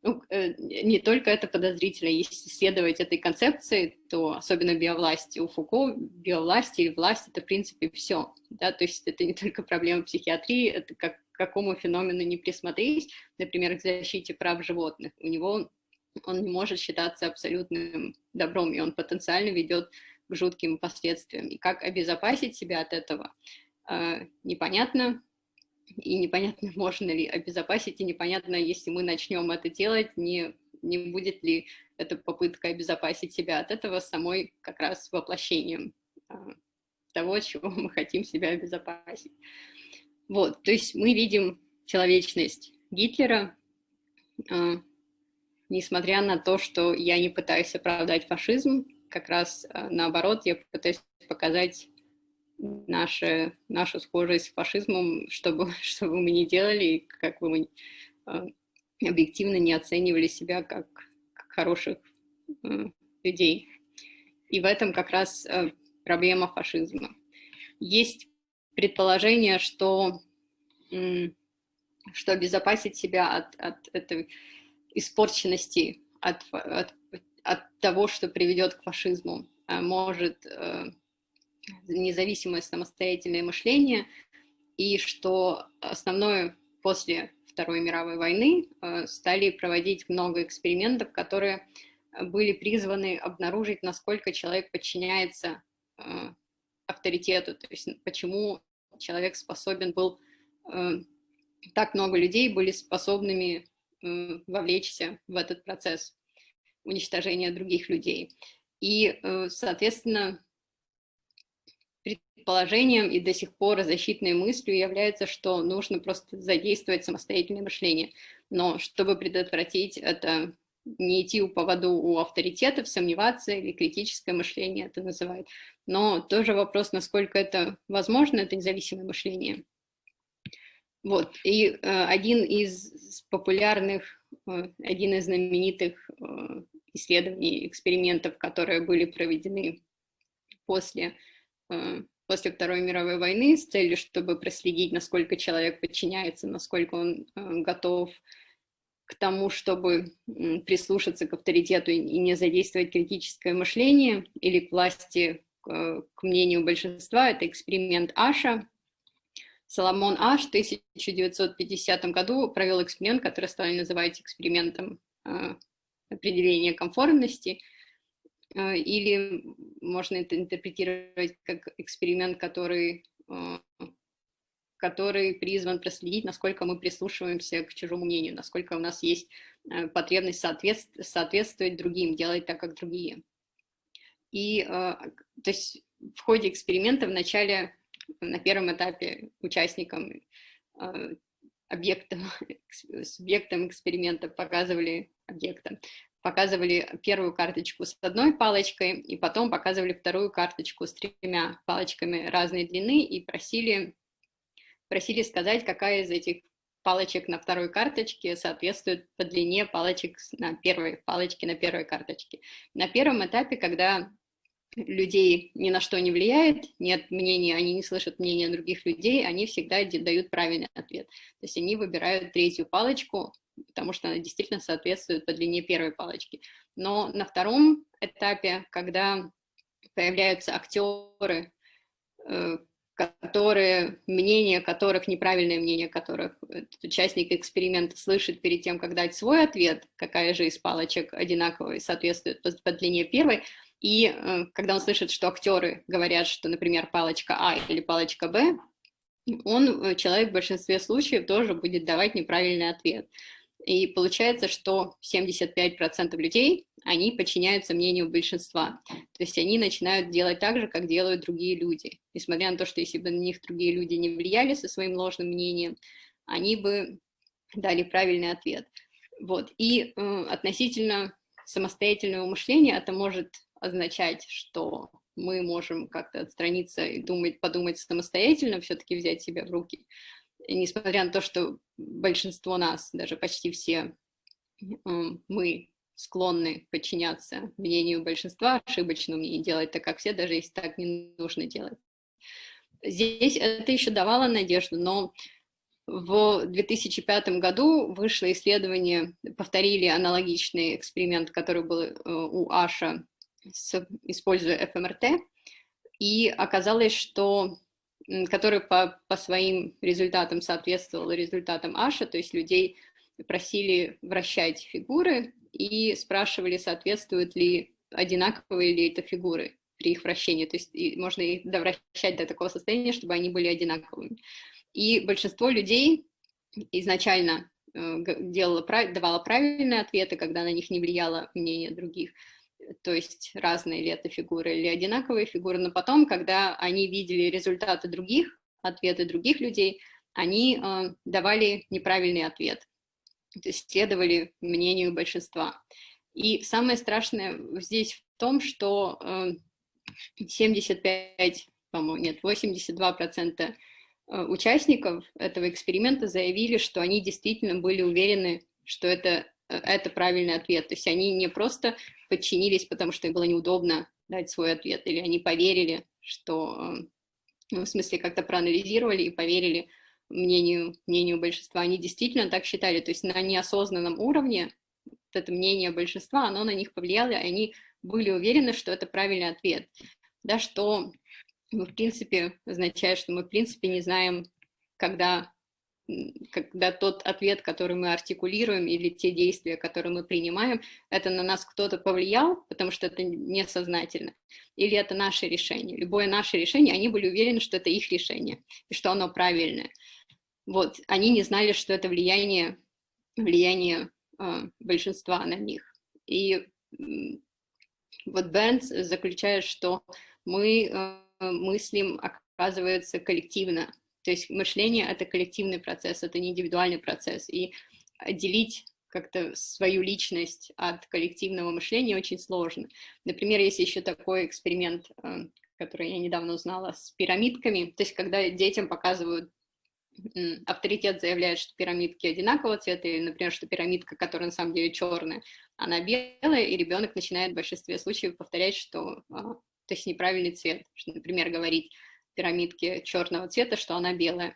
Ну, э, не только это подозрительно, если исследовать этой концепции, то особенно биовласти, у Фуко биовласти и власть — это, в принципе, все. Да? То есть это не только проблема психиатрии, это как к какому феномену не присмотреть, например, к защите прав животных. У него он не может считаться абсолютным добром, и он потенциально ведет к жутким последствиям. И как обезопасить себя от этого, э, непонятно, и непонятно, *laughs* можно ли обезопасить, и непонятно, если мы начнем это делать, не, не будет ли эта попытка обезопасить себя от этого самой как раз воплощением э, того, *laughs* чего мы хотим себя обезопасить. Вот, то есть мы видим человечность Гитлера, э, несмотря на то, что я не пытаюсь оправдать фашизм, как раз э, наоборот, я пытаюсь показать наши, нашу схожесть с фашизмом, чтобы, *laughs* чтобы мы не делали, как бы мы э, объективно не оценивали себя как, как хороших э, людей. И в этом как раз проблема фашизма. Есть предположение, что, что обезопасить себя от, от этой испорченности от, от, от того, что приведет к фашизму, а может независимое самостоятельное мышление, и что основное после Второй мировой войны э, стали проводить много экспериментов, которые были призваны обнаружить, насколько человек подчиняется э, авторитету, то есть почему человек способен был, так много людей были способными вовлечься в этот процесс уничтожения других людей. И, э, соответственно, предположением и до сих пор защитной мыслью является, что нужно просто задействовать самостоятельное мышление. Но чтобы предотвратить это, не идти у поводу у авторитетов, сомневаться или критическое мышление это называют. Но тоже вопрос, насколько это возможно, это независимое мышление. Вот, и э, один из популярных, э, один из знаменитых э, исследований, экспериментов, которые были проведены после, э, после Второй мировой войны с целью, чтобы проследить, насколько человек подчиняется, насколько он э, готов к тому, чтобы прислушаться к авторитету и не задействовать критическое мышление или к власти, к, мнению большинства, это эксперимент Аша, Соломон Аш в 1950 году провел эксперимент, который стали называть экспериментом э, определения конформности, или можно это интерпретировать как эксперимент, который, э, который призван проследить, насколько мы прислушиваемся к чужому мнению, насколько у нас есть потребность соответствовать, соответствовать другим, делать так, как другие. И то есть в ходе эксперимента вначале на первом этапе участникам, э, объектам, *laughs* субъектам эксперимента показывали объектам, показывали первую карточку с одной палочкой, и потом показывали вторую карточку с тремя палочками разной длины и просили, просили сказать, какая из этих палочек на второй карточке соответствует по длине палочек на первой палочке на первой карточке. На первом этапе, когда людей ни на что не влияет, нет мнения, они не слышат мнения других людей, они всегда дают правильный ответ. То есть они выбирают третью палочку, потому что она действительно соответствует по длине первой палочки. Но на втором этапе, когда появляются актеры, э, которые, мнение которых, неправильное мнение которых участник эксперимента слышит перед тем, как дать свой ответ, какая же из палочек одинаковая соответствует по, по длине первой, и э, когда он слышит, что актеры говорят, что, например, палочка А или палочка Б, он, э, человек в большинстве случаев тоже будет давать неправильный ответ. И получается, что 75% людей, они подчиняются мнению большинства. То есть они начинают делать так же, как делают другие люди. Несмотря на то, что если бы на них другие люди не влияли со своим ложным мнением, они бы дали правильный ответ. Вот. И э, относительно самостоятельного мышления это может означать, что мы можем как-то отстраниться и думать, подумать самостоятельно, все-таки взять себя в руки. Несмотря на то, что большинство нас, даже почти все, мы склонны подчиняться мнению большинства, ошибочному и делать так, как все, даже если так не нужно делать. Здесь это еще давало надежду, но в 2005 году вышло исследование, повторили аналогичный эксперимент, который был э, у Аша, с, используя ФМРТ, и оказалось, что который по, по своим результатам соответствовал результатам Аша, то есть людей просили вращать фигуры и спрашивали, соответствуют ли одинаковые ли это фигуры при их вращении, то есть можно их довращать до такого состояния, чтобы они были одинаковыми. И большинство людей изначально э, делало, давало правильные ответы, когда на них не влияло мнение других, то есть разные ли это фигуры или одинаковые фигуры, но потом, когда они видели результаты других, ответы других людей, они э, давали неправильный ответ, то есть следовали мнению большинства. И самое страшное здесь в том, что э, 75, по-моему, нет, 82 процента Э, участников этого эксперимента заявили, что они действительно были уверены, что это, это правильный ответ. То есть они не просто подчинились, потому что им было неудобно дать свой ответ, или они поверили, что, э, ну, в смысле, как-то проанализировали и поверили мнению, мнению большинства. Они действительно так считали, то есть на неосознанном уровне вот это мнение большинства, оно на них повлияло, и они были уверены, что это правильный ответ. Да, что в принципе, означает, что мы, в принципе, не знаем, когда, когда тот ответ, который мы артикулируем, или те действия, которые мы принимаем, это на нас кто-то повлиял, потому что это несознательно, или это наше решение. Любое наше решение, они были уверены, что это их решение, и что оно правильное. Вот, они не знали, что это влияние, влияние э, большинства на них. И вот Бернс заключает, что мы э, мыслим, оказывается, коллективно. То есть мышление — это коллективный процесс, это не индивидуальный процесс. И отделить как-то свою личность от коллективного мышления очень сложно. Например, есть еще такой эксперимент, э, который я недавно узнала, с пирамидками. То есть когда детям показывают авторитет заявляет, что пирамидки одинакового цвета, или, например, что пирамидка, которая на самом деле черная, она белая, и ребенок начинает в большинстве случаев повторять, что а, то есть неправильный цвет. Например, говорить пирамидке черного цвета, что она белая.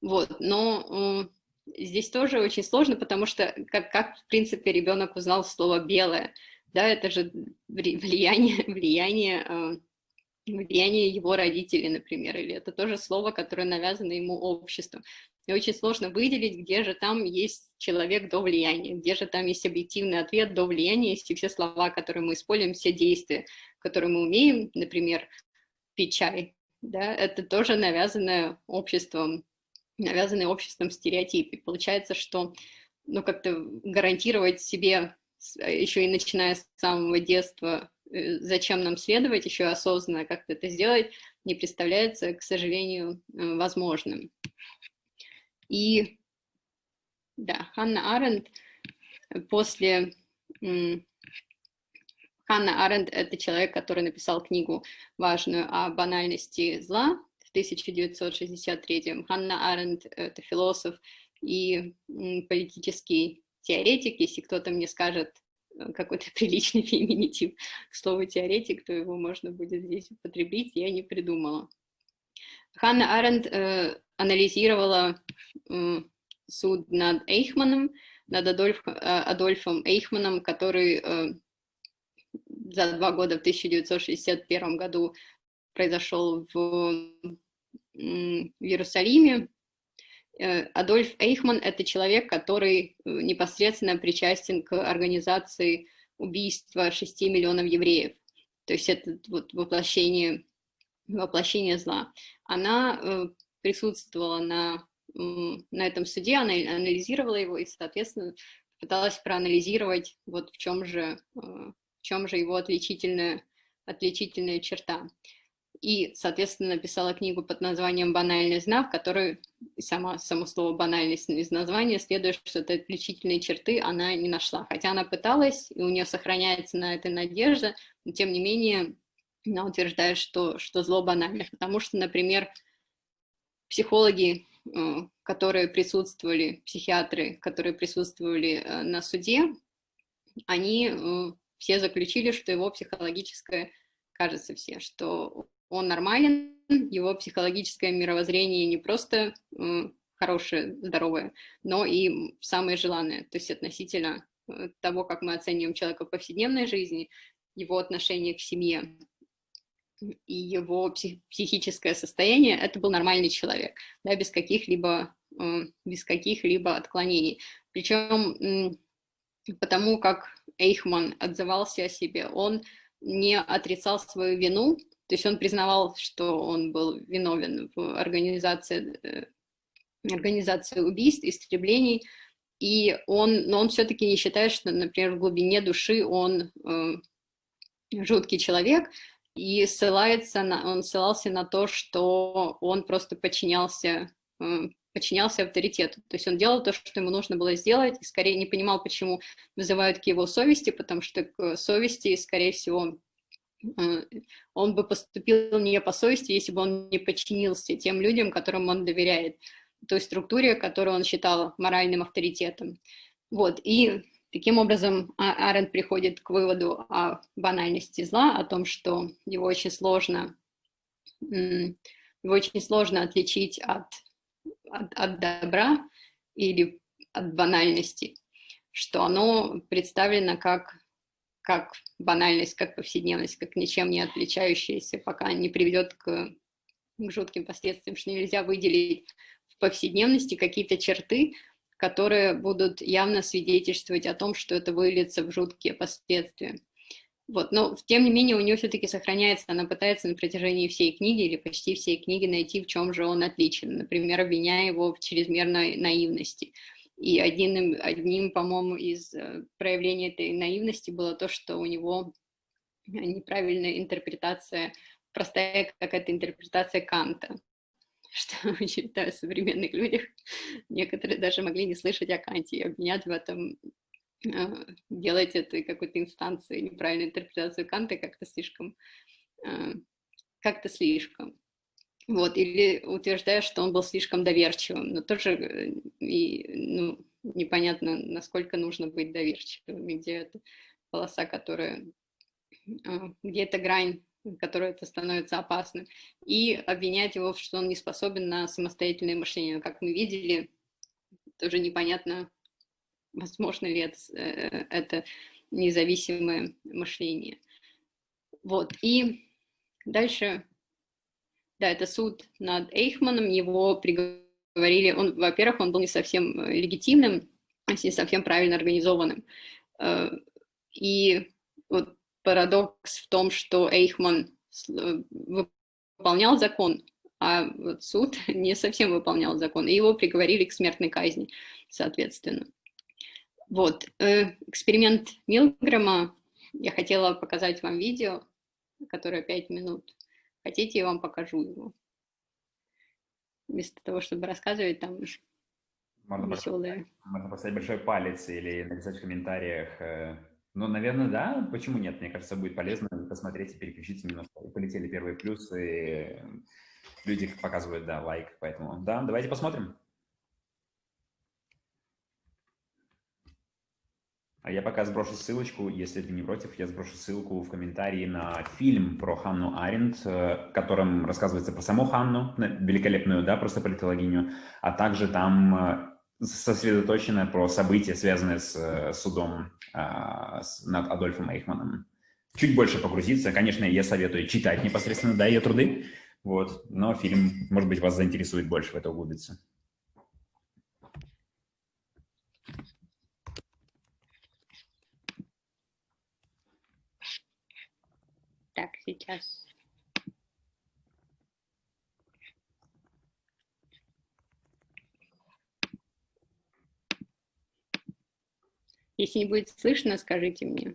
Вот, но здесь тоже очень сложно, потому что как, как в принципе, ребенок узнал слово «белое», да, это же влияние, *laughs* влияние, э, влияние его родителей, например, или это тоже слово, которое навязано ему обществом. И очень сложно выделить, где же там есть человек до влияния, где же там есть объективный ответ до влияния, если все слова, которые мы используем, все действия, которые мы умеем, например, пить чай, да, это тоже навязанное обществом, навязанный обществом стереотип. И получается, что ну, как-то гарантировать себе, еще и начиная с самого детства, э, зачем нам следовать, еще осознанно как-то это сделать, не представляется, к сожалению, э, возможным. И да, Ханна Аренд после... Ханна Аренд — это человек, который написал книгу важную о банальности зла в 1963 Ханна Аренд — это философ и политический теоретик. Если кто-то мне скажет э, какой-то *laughs* приличный феминитив к слову теоретик, то его можно будет здесь употребить, я не придумала. Ханна Аренд э, анализировала э, суд над Эйхманом, над Адольф, э, Адольфом Эйхманом, который э, за два года в 1961 году произошел в, в Иерусалиме. Э, Адольф Эйхман – это человек, который э, непосредственно причастен к организации убийства 6 миллионов евреев. То есть это вот воплощение, воплощение зла. Она присутствовала на на этом суде, она анализировала его и, соответственно, пыталась проанализировать, вот в чем же, чем же его отличительная, отличительная черта и, соответственно, написала книгу под названием «Банальный знак», в которой сама, само слово «банальность» из названия следует, что это отличительные черты она не нашла. Хотя она пыталась, и у нее сохраняется на это надежда, но тем не менее она утверждает, что, что зло банально. Потому что, например, психологи, э, которые присутствовали, психиатры, которые присутствовали э, на суде, они э, все заключили, что его психологическое кажется все, что он нормален, его психологическое мировоззрение не просто хорошее, здоровое, но и самое желанное, то есть относительно э, того, как мы оцениваем человека в повседневной жизни, его отношение к семье и его псих психическое состояние, это был нормальный человек, да, без каких-либо без каких-либо отклонений. Причем потому как Эйхман отзывался о себе, он не отрицал свою вину, то есть он признавал, что он был виновен в организации, э, организации убийств, истреблений, и он, но он все-таки не считает, что, например, в глубине души он э, жуткий человек, и ссылается на, он ссылался на то, что он просто подчинялся, э, подчинялся авторитету. То есть он делал то, что ему нужно было сделать, и скорее не понимал, почему вызывают к его совести, потому что к совести, скорее всего, Э, он бы поступил не по совести, если бы он не подчинился тем людям, которым он доверяет, той структуре, которую он считал моральным авторитетом. Вот, и таким образом а, Арен приходит к выводу о банальности зла, о том, что его очень сложно, его очень сложно отличить от, от, от добра или от банальности, что оно представлено как как банальность, как повседневность, как ничем не отличающаяся, пока не приведет к, к жутким последствиям, что нельзя выделить в повседневности какие-то черты, которые будут явно свидетельствовать о том, что это выльется в жуткие последствия. Вот, но тем не менее у нее все-таки сохраняется, она пытается на протяжении всей книги или почти всей книги найти, в чем же он отличен, например, обвиняя его в чрезмерной наивности. И одним, одним по-моему, из э, проявлений этой наивности было то, что у него неправильная интерпретация, простая какая-то интерпретация Канта, *laughs* что считаю, в современных людях некоторые даже могли не слышать о Канте и обвинять в этом, делать это какой-то инстанцией, неправильную интерпретацию Канта как-то слишком, э, как-то слишком. Вот, или утверждая, что он был слишком доверчивым, но тоже э, и, ну, непонятно, насколько нужно быть доверчивым, где это полоса, которая, где эта грань, которая это становится опасным, и обвинять его, что он не способен на самостоятельное мышление. Как мы видели, тоже непонятно, возможно ли это, э, это независимое мышление. Вот, и дальше да, это суд над Эйхманом, его приговорили, он, во-первых, он был не совсем э, легитимным, не совсем правильно организованным. Э, и вот парадокс в том, что Эйхман выполнял закон, а вот суд *laughs* не совсем выполнял закон, и его приговорили к смертной казни, соответственно. Вот, эксперимент Милгрэма, я хотела показать вам видео, которое 5 минут. Хотите, я вам покажу его. Вместо того, чтобы рассказывать там можно веселые. Поставить, можно поставить большой палец или написать в комментариях. Э, ну, наверное, да. Почему нет? Мне кажется, будет полезно посмотреть и переключиться немножко. И полетели первые плюсы. Люди показывают, да, лайк. Поэтому, да, давайте посмотрим. Я пока сброшу ссылочку, если ты не против, я сброшу ссылку в комментарии на фильм про Ханну Аренд, э, в котором рассказывается про саму Ханну, великолепную, да, просто политологиню, а также там э, сосредоточено про события, связанные с э, судом с, над Адольфом Эйхманом. Чуть больше погрузиться. Конечно, я советую читать непосредственно, да, ее труды, вот, но фильм, может быть, вас заинтересует больше в это углубиться. сейчас. Если не будет слышно, скажите мне.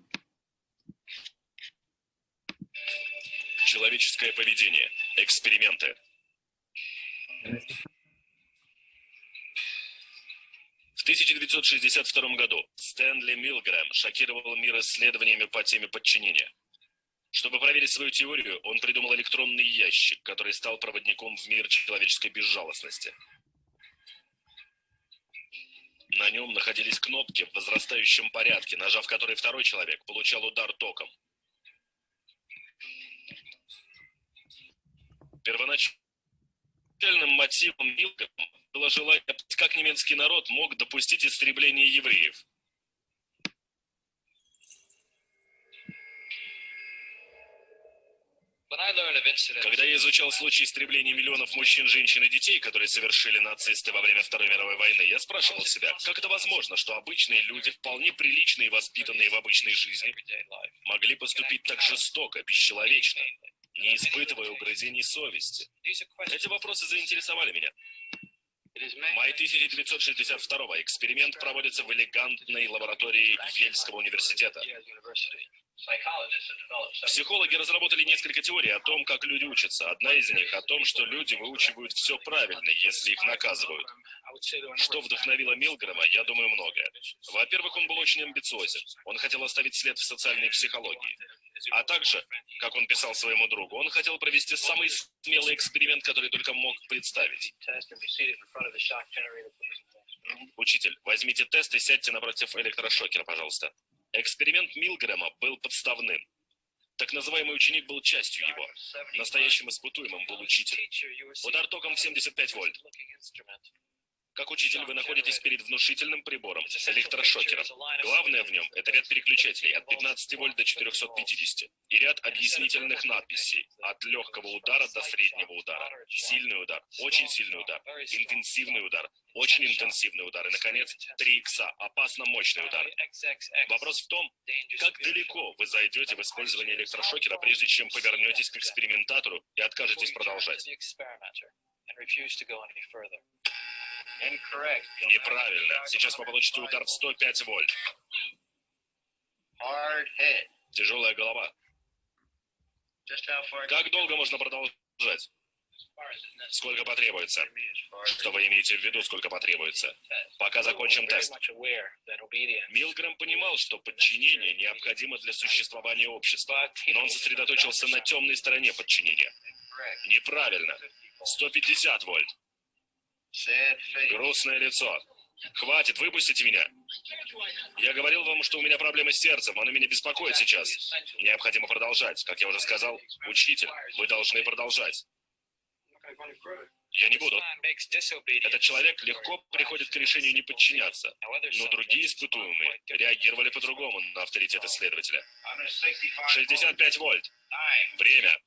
Человеческое поведение. Эксперименты. В 1962 году Стэнли Милгрэм шокировал мир исследованиями по теме подчинения. Чтобы проверить свою теорию, он придумал электронный ящик, который стал проводником в мир человеческой безжалостности. На нем находились кнопки в возрастающем порядке, нажав которые второй человек получал удар током. Первоначальным мотивом Милгрэма было желание, как немецкий народ мог допустить истребление евреев. Когда я изучал случаи истребления миллионов мужчин, женщин и детей, которые совершили нацисты во время Второй мировой войны, я спрашивал себя, как это возможно, что обычные люди, вполне приличные и воспитанные в обычной жизни, могли поступить так жестоко, бесчеловечно, не испытывая угрызений совести? Эти вопросы заинтересовали меня. Май 1962 эксперимент проводится в элегантной лаборатории Ельского университета. Психологи разработали несколько теорий о том, как люди учатся. Одна из них о том, что люди выучивают все правильно, если их наказывают. Что вдохновило Милгрэма, я думаю, многое. Во-первых, он был очень амбициозен. Он хотел оставить след в социальной психологии. А также, как он писал своему другу, он хотел провести самый смелый эксперимент, который только мог представить. Учитель, возьмите тест и сядьте напротив электрошокера, пожалуйста. Эксперимент Милгрэма был подставным. Так называемый ученик был частью его. Настоящим испытуемым был учитель. Удар током в 75 вольт. Как учитель вы находитесь перед внушительным прибором, электрошокером. Главное в нем – это ряд переключателей от 15 вольт до 450 и ряд объяснительных надписей от легкого удара до среднего удара. Сильный удар, очень сильный удар, интенсивный удар, очень интенсивный удар и, наконец, 3 икса, опасно мощный удар. Вопрос в том, как далеко вы зайдете в использование электрошокера, прежде чем повернетесь к экспериментатору и откажетесь продолжать. Неправильно. Сейчас вы получите удар в 105 вольт. Тяжелая голова. Как долго можно продолжать? Сколько потребуется? Что вы имеете в виду, сколько потребуется? Пока закончим тест. Милгрэм понимал, что подчинение необходимо для существования общества, но он сосредоточился на темной стороне подчинения. Неправильно. 150 вольт. Грустное лицо. Хватит, выпустите меня. Я говорил вам, что у меня проблемы с сердцем, оно меня беспокоит сейчас. Необходимо продолжать. Как я уже сказал, учитель, вы должны продолжать. Я не буду. Этот человек легко приходит к решению не подчиняться, но другие испытуемые реагировали по-другому на авторитет исследователя. 65 вольт. Время.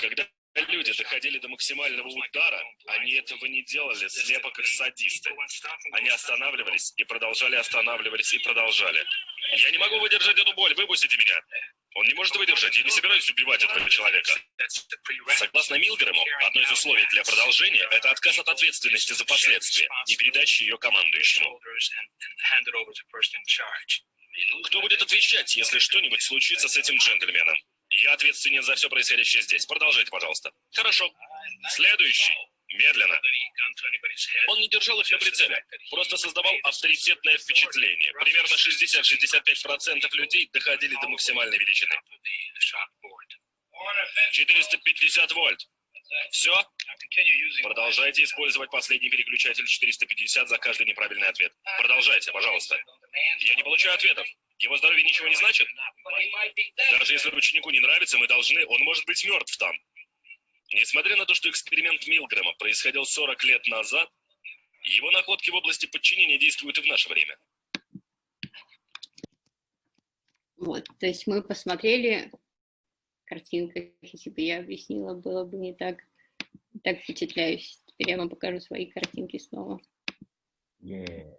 Когда люди доходили до максимального удара, они этого не делали слепо как садисты. Они останавливались и продолжали останавливались и продолжали. Я не могу выдержать эту боль, выпустите меня. Он не может выдержать, я не собираюсь убивать этого человека. Согласно Милгрэму, одно из условий для продолжения – это отказ от ответственности за последствия и передача ее командующему. Кто будет отвечать, если что-нибудь случится с этим джентльменом? Я ответственен за все происходящее здесь. Продолжайте, пожалуйста. Хорошо. Следующий. Медленно. Он не держал их на прицеле, просто создавал авторитетное впечатление. Примерно 60-65% людей доходили до максимальной величины. 450 вольт. Все? Продолжайте использовать последний переключатель 450 за каждый неправильный ответ. Продолжайте, пожалуйста. Я не получаю ответов. Его здоровье ничего не значит? Даже если ученику не нравится, мы должны... Он может быть мертв там. Несмотря на то, что эксперимент Милгрэма происходил 40 лет назад, его находки в области подчинения действуют и в наше время. Вот, то есть мы посмотрели картинку, если бы я объяснила, было бы не так, так впечатляюще. Теперь я вам покажу свои картинки снова. Yeah.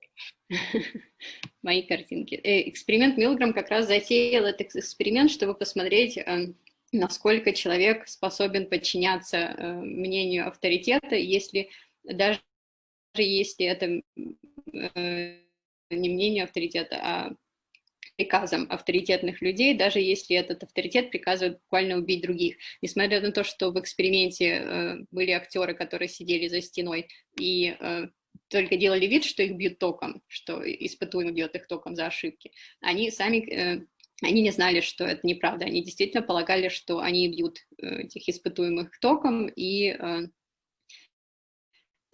*laughs* Мои картинки. Э, эксперимент Милграм как раз затеял этот эксперимент, чтобы посмотреть, э, насколько человек способен подчиняться э, мнению авторитета, если даже если это не мнению авторитета, а приказам авторитетных людей, даже если этот авторитет приказывает буквально убить других. Несмотря на то, что в эксперименте э, были актеры, которые сидели за стеной и э, только делали вид, что их бьют током, что испытуемый бьет их током за ошибки, они сами э, они не знали, что это неправда. Они действительно полагали, что они бьют э, этих испытуемых током, и э,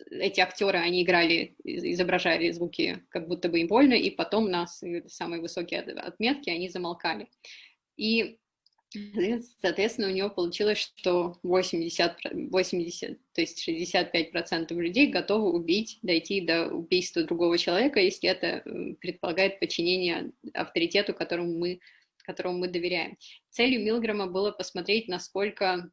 эти актеры, они играли, изображали звуки, как будто бы им больно, и потом на самые высокие отметки они замолкали. И, соответственно, у него получилось, что 80, 80 то есть 65% людей готовы убить, дойти до убийства другого человека, если это предполагает подчинение авторитету, которому мы, которому мы доверяем. Целью Милграма было посмотреть, насколько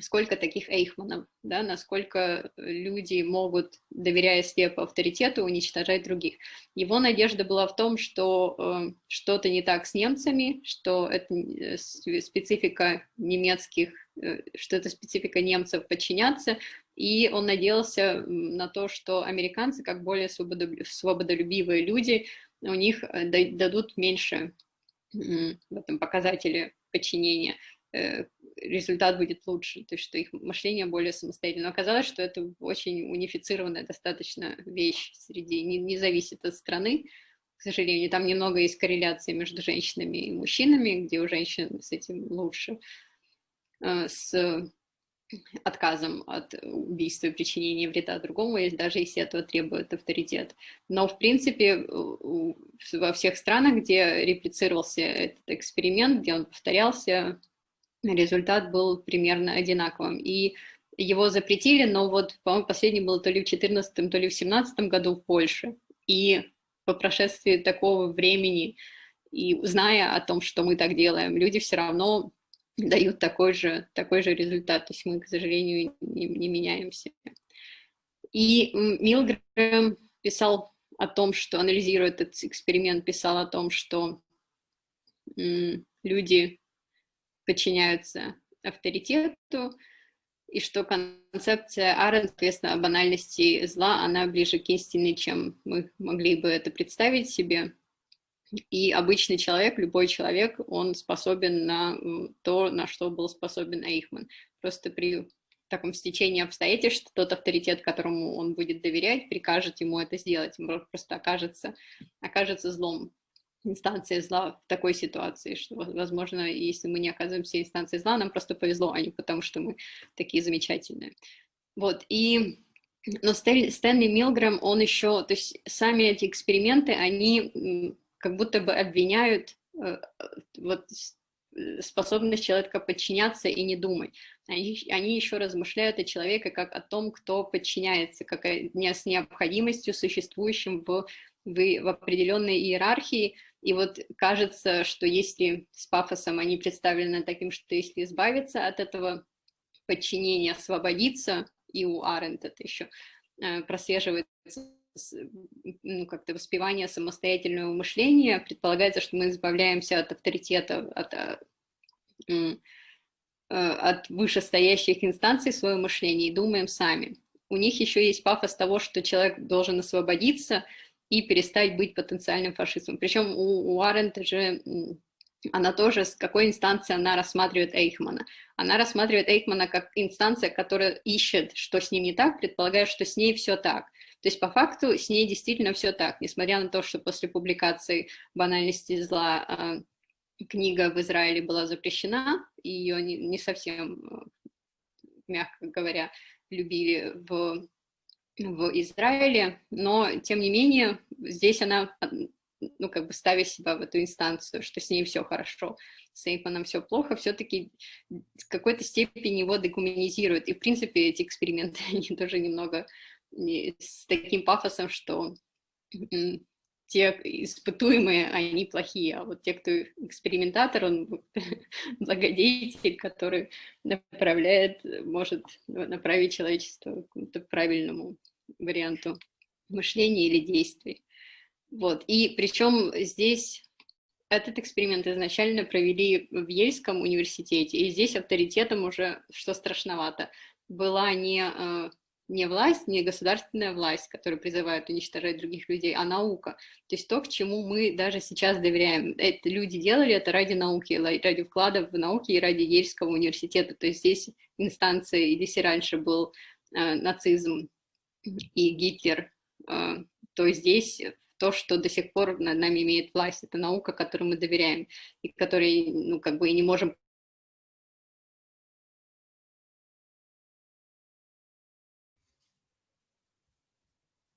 сколько таких эйхманов, да, насколько люди могут, доверяя слепо авторитету, уничтожать других. Его надежда была в том, что э, что-то не так с немцами, что это э, специфика немецких, э, что это специфика немцев подчиняться, и он надеялся на то, что американцы, как более свободолюбивые люди, у них э, дадут меньше в этом показателе подчинения. Результат будет лучше, то есть что их мышление более самостоятельно. Но оказалось, что это очень унифицированная достаточно вещь среди, не, не зависит от страны, к сожалению, там немного есть корреляции между женщинами и мужчинами, где у женщин с этим лучше, э, с отказом от убийства и причинения вреда другому, даже если этого требует авторитет. Но, в принципе, во всех странах, где реплицировался этот эксперимент, где он повторялся, результат был примерно одинаковым. И его запретили, но вот, по-моему, последний был то ли в 2014, то ли в 2017 году в Польше. И по прошествии такого времени, и зная о том, что мы так делаем, люди все равно дают такой же, такой же результат. То есть мы, к сожалению, не, не меняемся. И Милгрэм писал о том, что, анализируя этот эксперимент, писал о том, что люди подчиняются авторитету, и что концепция Арен, соответственно, о банальности зла, она ближе к истине, чем мы могли бы это представить себе. И обычный человек, любой человек, он способен на то, на что был способен Эйхман. Просто при таком стечении обстоятельств тот авторитет, которому он будет доверять, прикажет ему это сделать, он просто окажется, окажется злом инстанция зла в такой ситуации, что, возможно, если мы не оказываемся инстанцией зла, нам просто повезло, а не потому, что мы такие замечательные. Вот, и... Но Стэнли Милгрэм, он еще, то есть сами эти эксперименты, они как будто бы обвиняют э, вот, способность человека подчиняться и не думать. Они, они еще размышляют о человеке как о том, кто подчиняется, как о, не, с необходимостью, существующим в, в, в определенной иерархии, и вот кажется, что если с пафосом они представлены таким, что если избавиться от этого подчинения, освободиться, и у Аренд это еще э, прослеживается ну, как-то воспевание самостоятельного мышления, предполагается, что мы избавляемся от авторитета, от, э, э, от вышестоящих инстанций своего мышления и думаем сами. У них еще есть пафос того, что человек должен освободиться, и перестать быть потенциальным фашистом. Причем у, у Аренд же она тоже, с какой инстанции она рассматривает Эйхмана. Она рассматривает Эйхмана как инстанция, которая ищет, что с ним не так, предполагая, что с ней все так. То есть по факту с ней действительно все так, несмотря на то, что после публикации «Банальности зла» а, книга в Израиле была запрещена, ее не, не совсем, мягко говоря, любили в в Израиле, но, тем не менее, здесь она, ну, как бы ставя себя в эту инстанцию, что с ней все хорошо, с Эйпаном все плохо, все-таки в какой-то степени его декуманизирует. И, в принципе, эти эксперименты, *laughs* они тоже немного с таким пафосом, что те испытуемые, они плохие, а вот те, кто экспериментатор, он *laughs* благодетель, который направляет, может направить человечество к правильному варианту мышления или действий. Вот. И причем здесь этот эксперимент изначально провели в Ельском университете, и здесь авторитетом уже, что страшновато, была не, э, не власть, не государственная власть, которая призывает уничтожать других людей, а наука. То есть то, к чему мы даже сейчас доверяем. Это люди делали это ради науки, ради вклада в науки и ради Ельского университета. То есть здесь инстанция, если раньше был э, нацизм и Гитлер, э, то здесь то, что до сих пор над нами имеет власть, это наука, которой мы доверяем, и которой, ну, как бы и не можем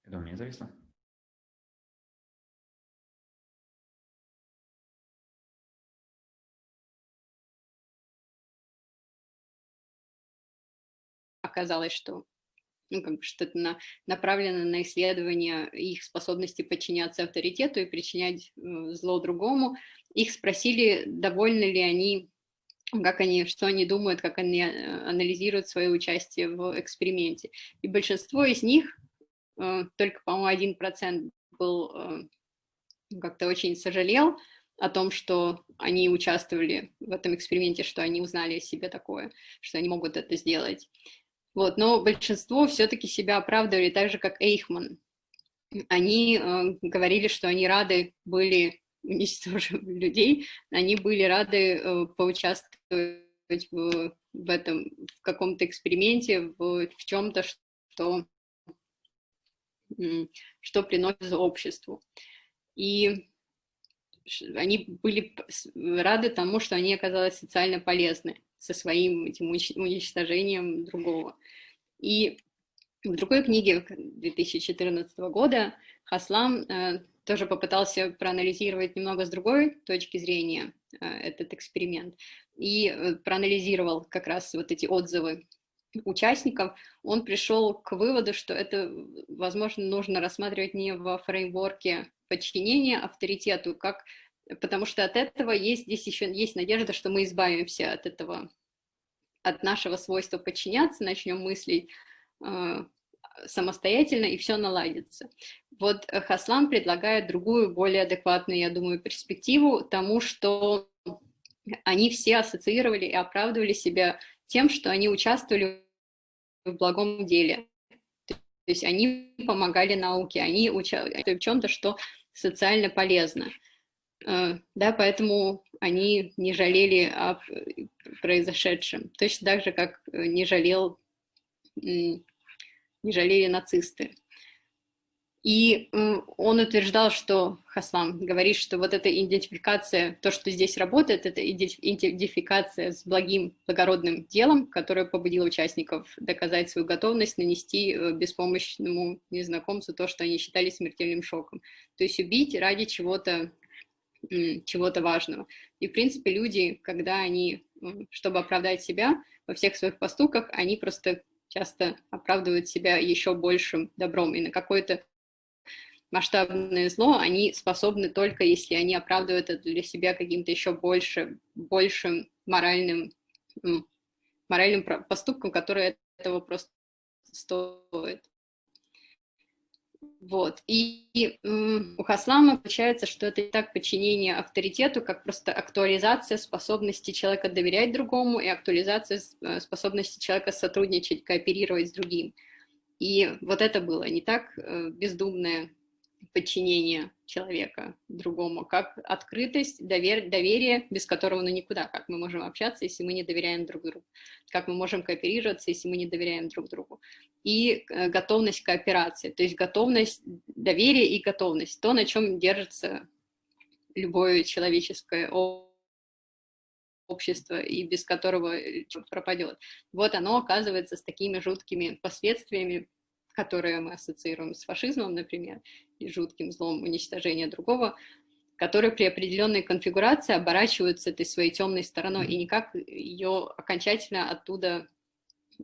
Это у меня зависло? Оказалось, что ну, как бы что-то на, направлено на исследование их способности подчиняться авторитету и причинять э, зло другому. Их спросили, довольны ли они, как они, что они думают, как они э, анализируют свое участие в эксперименте. И большинство из них только, по-моему, один процент был э, как-то очень сожалел о том, что они участвовали в этом эксперименте, что они узнали о себе такое, что они могут это сделать. Вот, но большинство все-таки себя оправдывали так же, как Эйхман. Они э, говорили, что они рады были *laughs* уничтожив людей, они были рады э, поучаствовать в, в этом, в каком-то эксперименте, в, в чем-то, что что приносит обществу. И они были рады тому, что они оказались социально полезны со своим этим уничтожением другого. И в другой книге 2014 года Хаслам э, тоже попытался проанализировать немного с другой точки зрения э, этот эксперимент и э, проанализировал как раз вот эти отзывы участников, он пришел к выводу, что это, возможно, нужно рассматривать не во фреймворке подчинения авторитету, как, потому что от этого есть здесь еще есть надежда, что мы избавимся от этого, от нашего свойства подчиняться, начнем мыслить э, самостоятельно, и все наладится. Вот Хаслан предлагает другую, более адекватную, я думаю, перспективу тому, что они все ассоциировали и оправдывали себя тем, что они участвовали в благом деле. То есть они помогали науке, они участвовали в чем-то, что социально полезно. Э, да, поэтому они не жалели о произошедшем. Точно так же, как не жалел, не жалели нацисты. И он утверждал, что, Хаслам говорит, что вот эта идентификация, то, что здесь работает, это идентификация с благим, благородным делом, которое побудило участников доказать свою готовность нанести э, беспомощному незнакомцу то, что они считали смертельным шоком. То есть убить ради чего-то чего-то важного. И, в принципе, люди, когда они, чтобы оправдать себя во всех своих поступках, они просто часто оправдывают себя еще большим добром и на какой-то масштабное зло, они способны только, если они оправдывают это для себя каким-то еще больше, большим моральным, моральным поступком, который этого просто стоит. Вот. И, и у Хаслама получается, что это не так подчинение авторитету, как просто актуализация способности человека доверять другому и актуализация э, способности человека сотрудничать, кооперировать с другим. И вот это было не так э, бездумное подчинение человека другому, как открытость, довер, доверие, без которого ну никуда, как мы можем общаться, если мы не доверяем друг другу, как мы можем кооперироваться, если мы не доверяем друг другу, и э, готовность кооперации, то есть готовность, доверие и готовность, то, на чем держится любое человеческое общество, и без которого э, пропадет. Вот оно оказывается с такими жуткими последствиями, которые мы ассоциируем с фашизмом, например, и жутким злом уничтожения другого, которые при определенной конфигурации оборачиваются этой своей темной стороной, и никак ее окончательно оттуда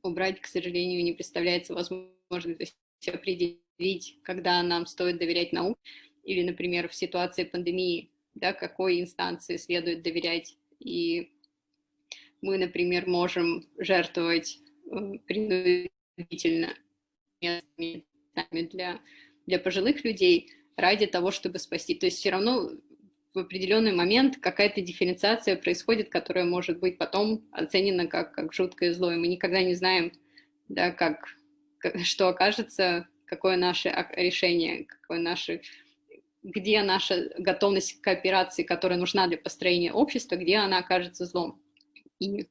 убрать, к сожалению, не представляется возможным. То есть определить, когда нам стоит доверять науке, или, например, в ситуации пандемии, да, какой инстанции следует доверять. И мы, например, можем жертвовать э, принудительно местами для, для пожилых людей ради того, чтобы спасти. То есть все равно в определенный момент какая-то дифференциация происходит, которая может быть потом оценена как, как жуткое зло, и мы никогда не знаем, да, как, *laughs* что окажется, какое наше решение, какое наше где наша готовность к кооперации, которая нужна для построения общества, где она окажется злом. И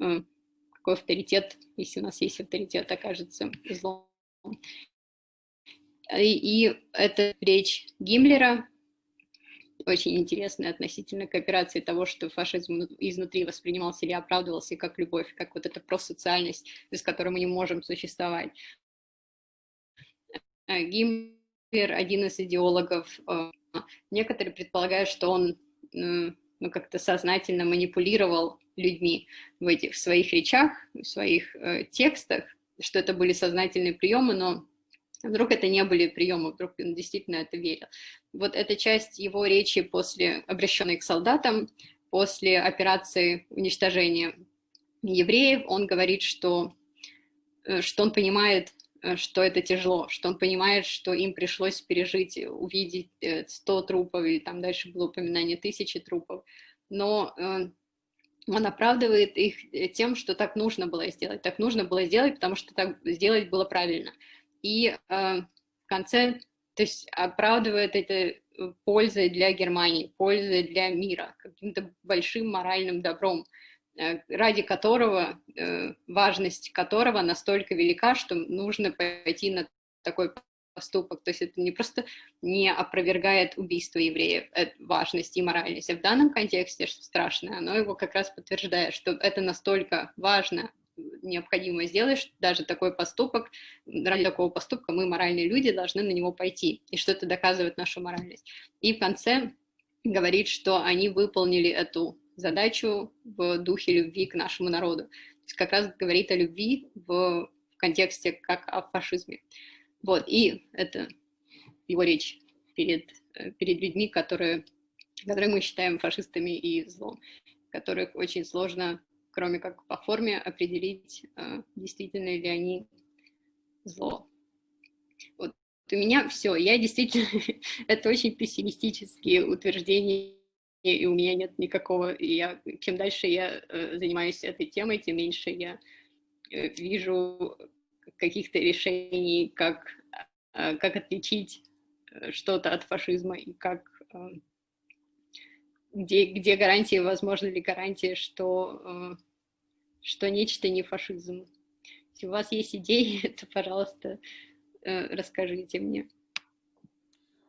э, какой авторитет, если у нас есть авторитет, окажется злом. И, и это речь Гиммлера, очень интересная относительно кооперации того, что фашизм изнутри воспринимался или оправдывался как любовь, как вот эта просоциальность, без которой мы не можем существовать. Э, Гиммлер один из идеологов. Э, некоторые предполагают, что он ну, как-то сознательно манипулировал людьми в этих своих речах, в своих э, текстах, что это были сознательные приемы, но вдруг это не были приемы, вдруг он действительно это верил. Вот эта часть его речи после, обращенной к солдатам, после операции уничтожения евреев, он говорит, что, э, что он понимает Э, что это тяжело, что он понимает, что им пришлось пережить, увидеть 100 э, трупов, и там дальше было упоминание тысячи трупов, но э, он оправдывает их тем, что так нужно было сделать, так нужно было сделать, потому что так сделать было правильно. И в конце, то есть оправдывает это пользой для Германии, пользой для мира, каким-то большим моральным добром, Э, ради которого, э, важность которого настолько велика, что нужно пойти на такой поступок. То есть это не просто не опровергает убийство евреев, важность и моральность, а в данном контексте, что страшное, оно его как раз подтверждает, что это настолько важно, необходимо сделать, что даже такой поступок, ради такого поступка мы, моральные люди, должны на него пойти, и что это доказывает нашу моральность. И в конце говорит, что они выполнили эту задачу в духе любви к нашему народу. То есть как раз говорит о любви в контексте как о фашизме. Вот, и это его речь перед, э, перед людьми, которые, которые мы считаем фашистами и злом, которых очень сложно, кроме как по форме, определить, э, действительно ли они зло. Вот у меня все. Я действительно... *laughs* это очень пессимистические утверждения и у меня нет никакого, и я, чем дальше я э, занимаюсь этой темой, тем меньше я вижу каких-то решений, как, э, как отличить э, что-то от фашизма и как, э, где, где гарантии, возможно ли гарантия, что, э, что нечто не фашизм. Если у вас есть идеи, *laughs* то, пожалуйста, расскажите мне.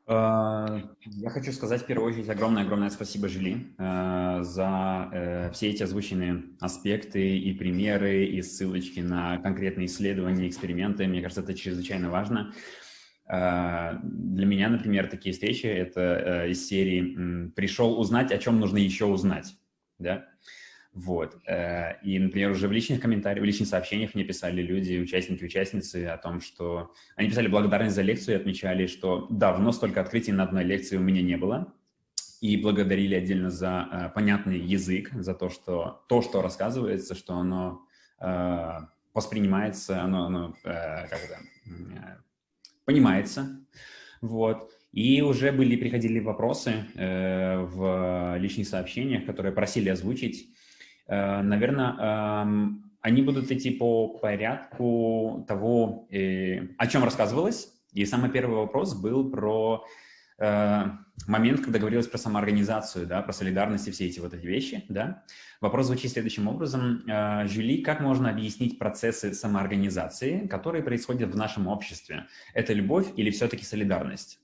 Э, я хочу сказать в первую очередь огромное-огромное спасибо Жили э, за э, все эти озвученные аспекты и примеры, и ссылочки на конкретные исследования, эксперименты. Мне кажется, это чрезвычайно важно. Для меня, например, такие встречи — это из серии «Пришел узнать, о чем нужно еще узнать». Да? Вот. Э, и, например, уже в личных комментариях, в личных сообщениях мне писали люди, участники, участницы о том, что они писали благодарность за лекцию и отмечали, что давно столько открытий на одной лекции у меня не было. И благодарили отдельно за э, понятный язык, за то, что то, что рассказывается, что оно э, воспринимается, оно, оно как это, понимается. Вот. И уже были, приходили вопросы в личных сообщениях, которые просили озвучить наверное, они будут идти по порядку того, э, о чем рассказывалось. И самый первый вопрос был про э, момент, когда говорилось про самоорганизацию, да, про солидарность и все эти вот эти вещи. Да. Вопрос звучит следующим образом. Жюли, как можно объяснить процессы самоорганизации, которые происходят в нашем обществе? Это любовь или все-таки солидарность?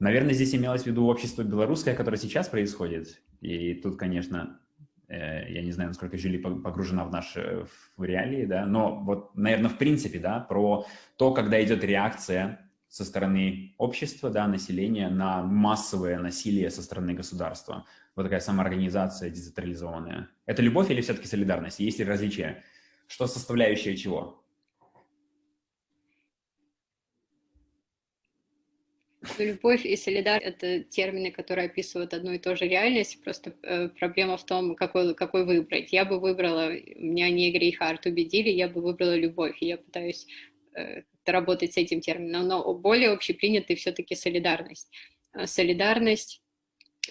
Наверное, здесь имелось в виду общество белорусское, которое сейчас происходит. И тут, конечно, Э, я не знаю, насколько Жюли погружена в наши в реалии, да, но вот, наверное, в принципе, да, про то, когда идет реакция со стороны общества, да, населения на массовое насилие со стороны государства. Вот такая самоорганизация децентрализованная. Это любовь или все-таки солидарность? Есть ли различия? Что составляющее чего? Любовь и солидарность — это термины, которые описывают одну и ту же реальность, просто э, проблема в том, какой, какой выбрать. Я бы выбрала, меня не Грейхард убедили, я бы выбрала любовь, и я пытаюсь э, работать с этим термином, но более общепринятый все-таки солидарность. Э, солидарность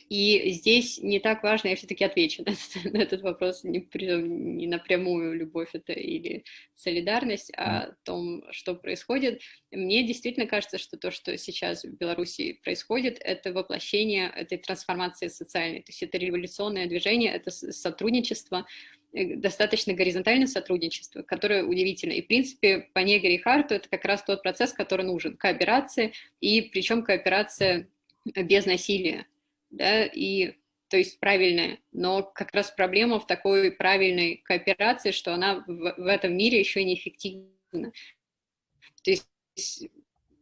И здесь не так важно, я все-таки отвечу *laughs* на, на этот вопрос, не, не напрямую любовь это или солидарность, а о том, что происходит. Мне действительно кажется, что то, что сейчас в Беларуси происходит, это воплощение этой трансформации социальной, то есть это революционное движение, это сотрудничество, э, достаточно горизонтальное сотрудничество, которое удивительно. И, в принципе, по Негре и Харту это как раз тот процесс, который нужен, кооперация, и причем кооперация без насилия да, и то есть правильная, но как раз проблема в такой правильной кооперации, что она в, в этом мире еще неэффективна. То есть,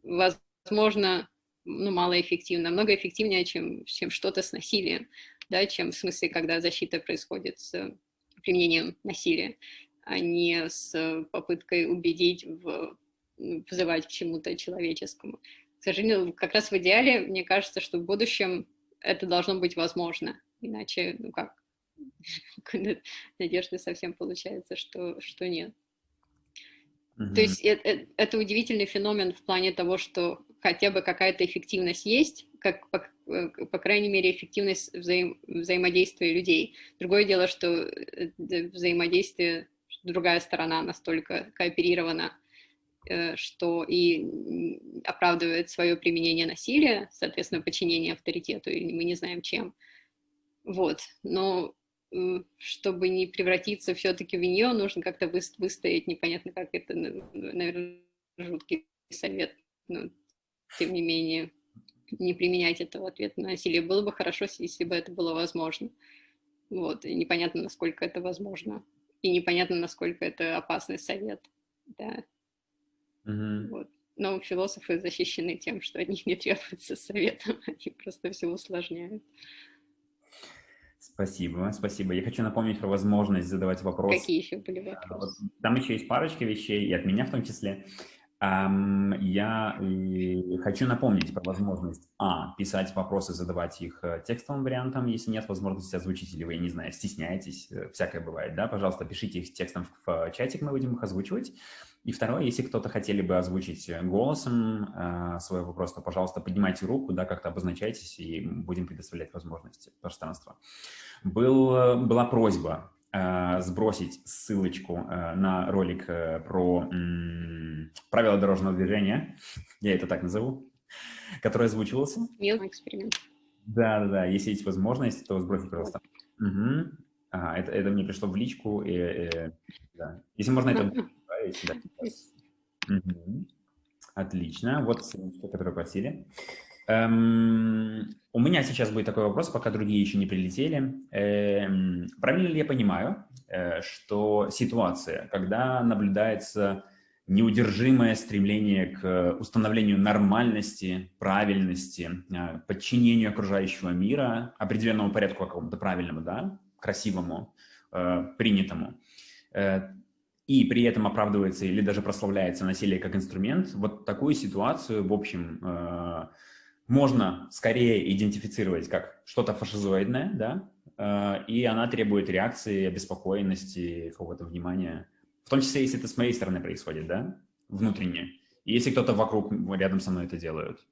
возможно, ну, малоэффективно, намного эффективнее, чем, чем что-то с насилием, да, чем в смысле, когда защита происходит с применением насилия, а не с попыткой убедить, в, вызывать к чему-то человеческому. К сожалению, как раз в идеале, мне кажется, что в будущем это должно быть возможно, иначе, ну как, *laughs* надежды совсем получается, что, что нет. Mm-hmm. То есть это, э, это удивительный феномен в плане того, что хотя бы какая-то эффективность есть, как, по, э, по крайней мере, эффективность взаим, взаимодействия людей. Другое дело, что э, взаимодействие, другая сторона настолько кооперирована, что и оправдывает свое применение насилия, соответственно, подчинение авторитету, и мы не знаем чем. Вот, но чтобы не превратиться все-таки в нее, нужно как-то выстоять, непонятно как это, наверное, жуткий совет, но тем не менее не применять этого ответа на насилие. Было бы хорошо, если бы это было возможно. Вот, и непонятно, насколько это возможно. И непонятно, насколько это опасный совет. Да. Угу. Вот. Но философы защищены тем, что от них не требуется совета, *laughs* они просто все усложняют. Спасибо, спасибо. Я хочу напомнить про возможность задавать вопросы. Какие еще были вопросы? Там еще есть парочка вещей, и от меня в том числе. Я хочу напомнить про возможность, а, писать вопросы, задавать их э, текстовым вариантом, если нет возможности озвучить, или вы, не знаю, стесняетесь, э, всякое бывает, да, пожалуйста, пишите их текстом в чатик, мы будем их озвучивать. И второе, если кто-то хотели бы озвучить э, голосом э, свой вопрос, то, пожалуйста, поднимайте руку, да, как-то обозначайтесь, и будем предоставлять возможности пространства. Был, была просьба э, сбросить ссылочку э, на ролик э, про э, правила дорожного движения, я это так назову, который озвучивался. Милый эксперимент. Да, да, да, если есть возможность, то сбросить, пожалуйста. Угу. Ага, это, это мне пришло в личку, и, и, да. Если можно это да, угу. Отлично. Вот ссылочка, которую просили. Эм, у меня сейчас будет такой вопрос, пока другие еще не прилетели. Эм, правильно ли я понимаю, э, что ситуация, когда наблюдается неудержимое стремление к установлению нормальности, правильности, э, подчинению окружающего мира, определенному порядку какому-то правильному, да, красивому, э, принятому, э, и при этом оправдывается или даже прославляется насилие как инструмент, вот такую ситуацию, в общем, э, можно скорее идентифицировать как что-то фашизоидное, да, э, и она требует реакции, обеспокоенности, какого-то внимания, в том числе, если это с моей стороны происходит, да, внутренне, и если кто-то вокруг, рядом со мной это делают.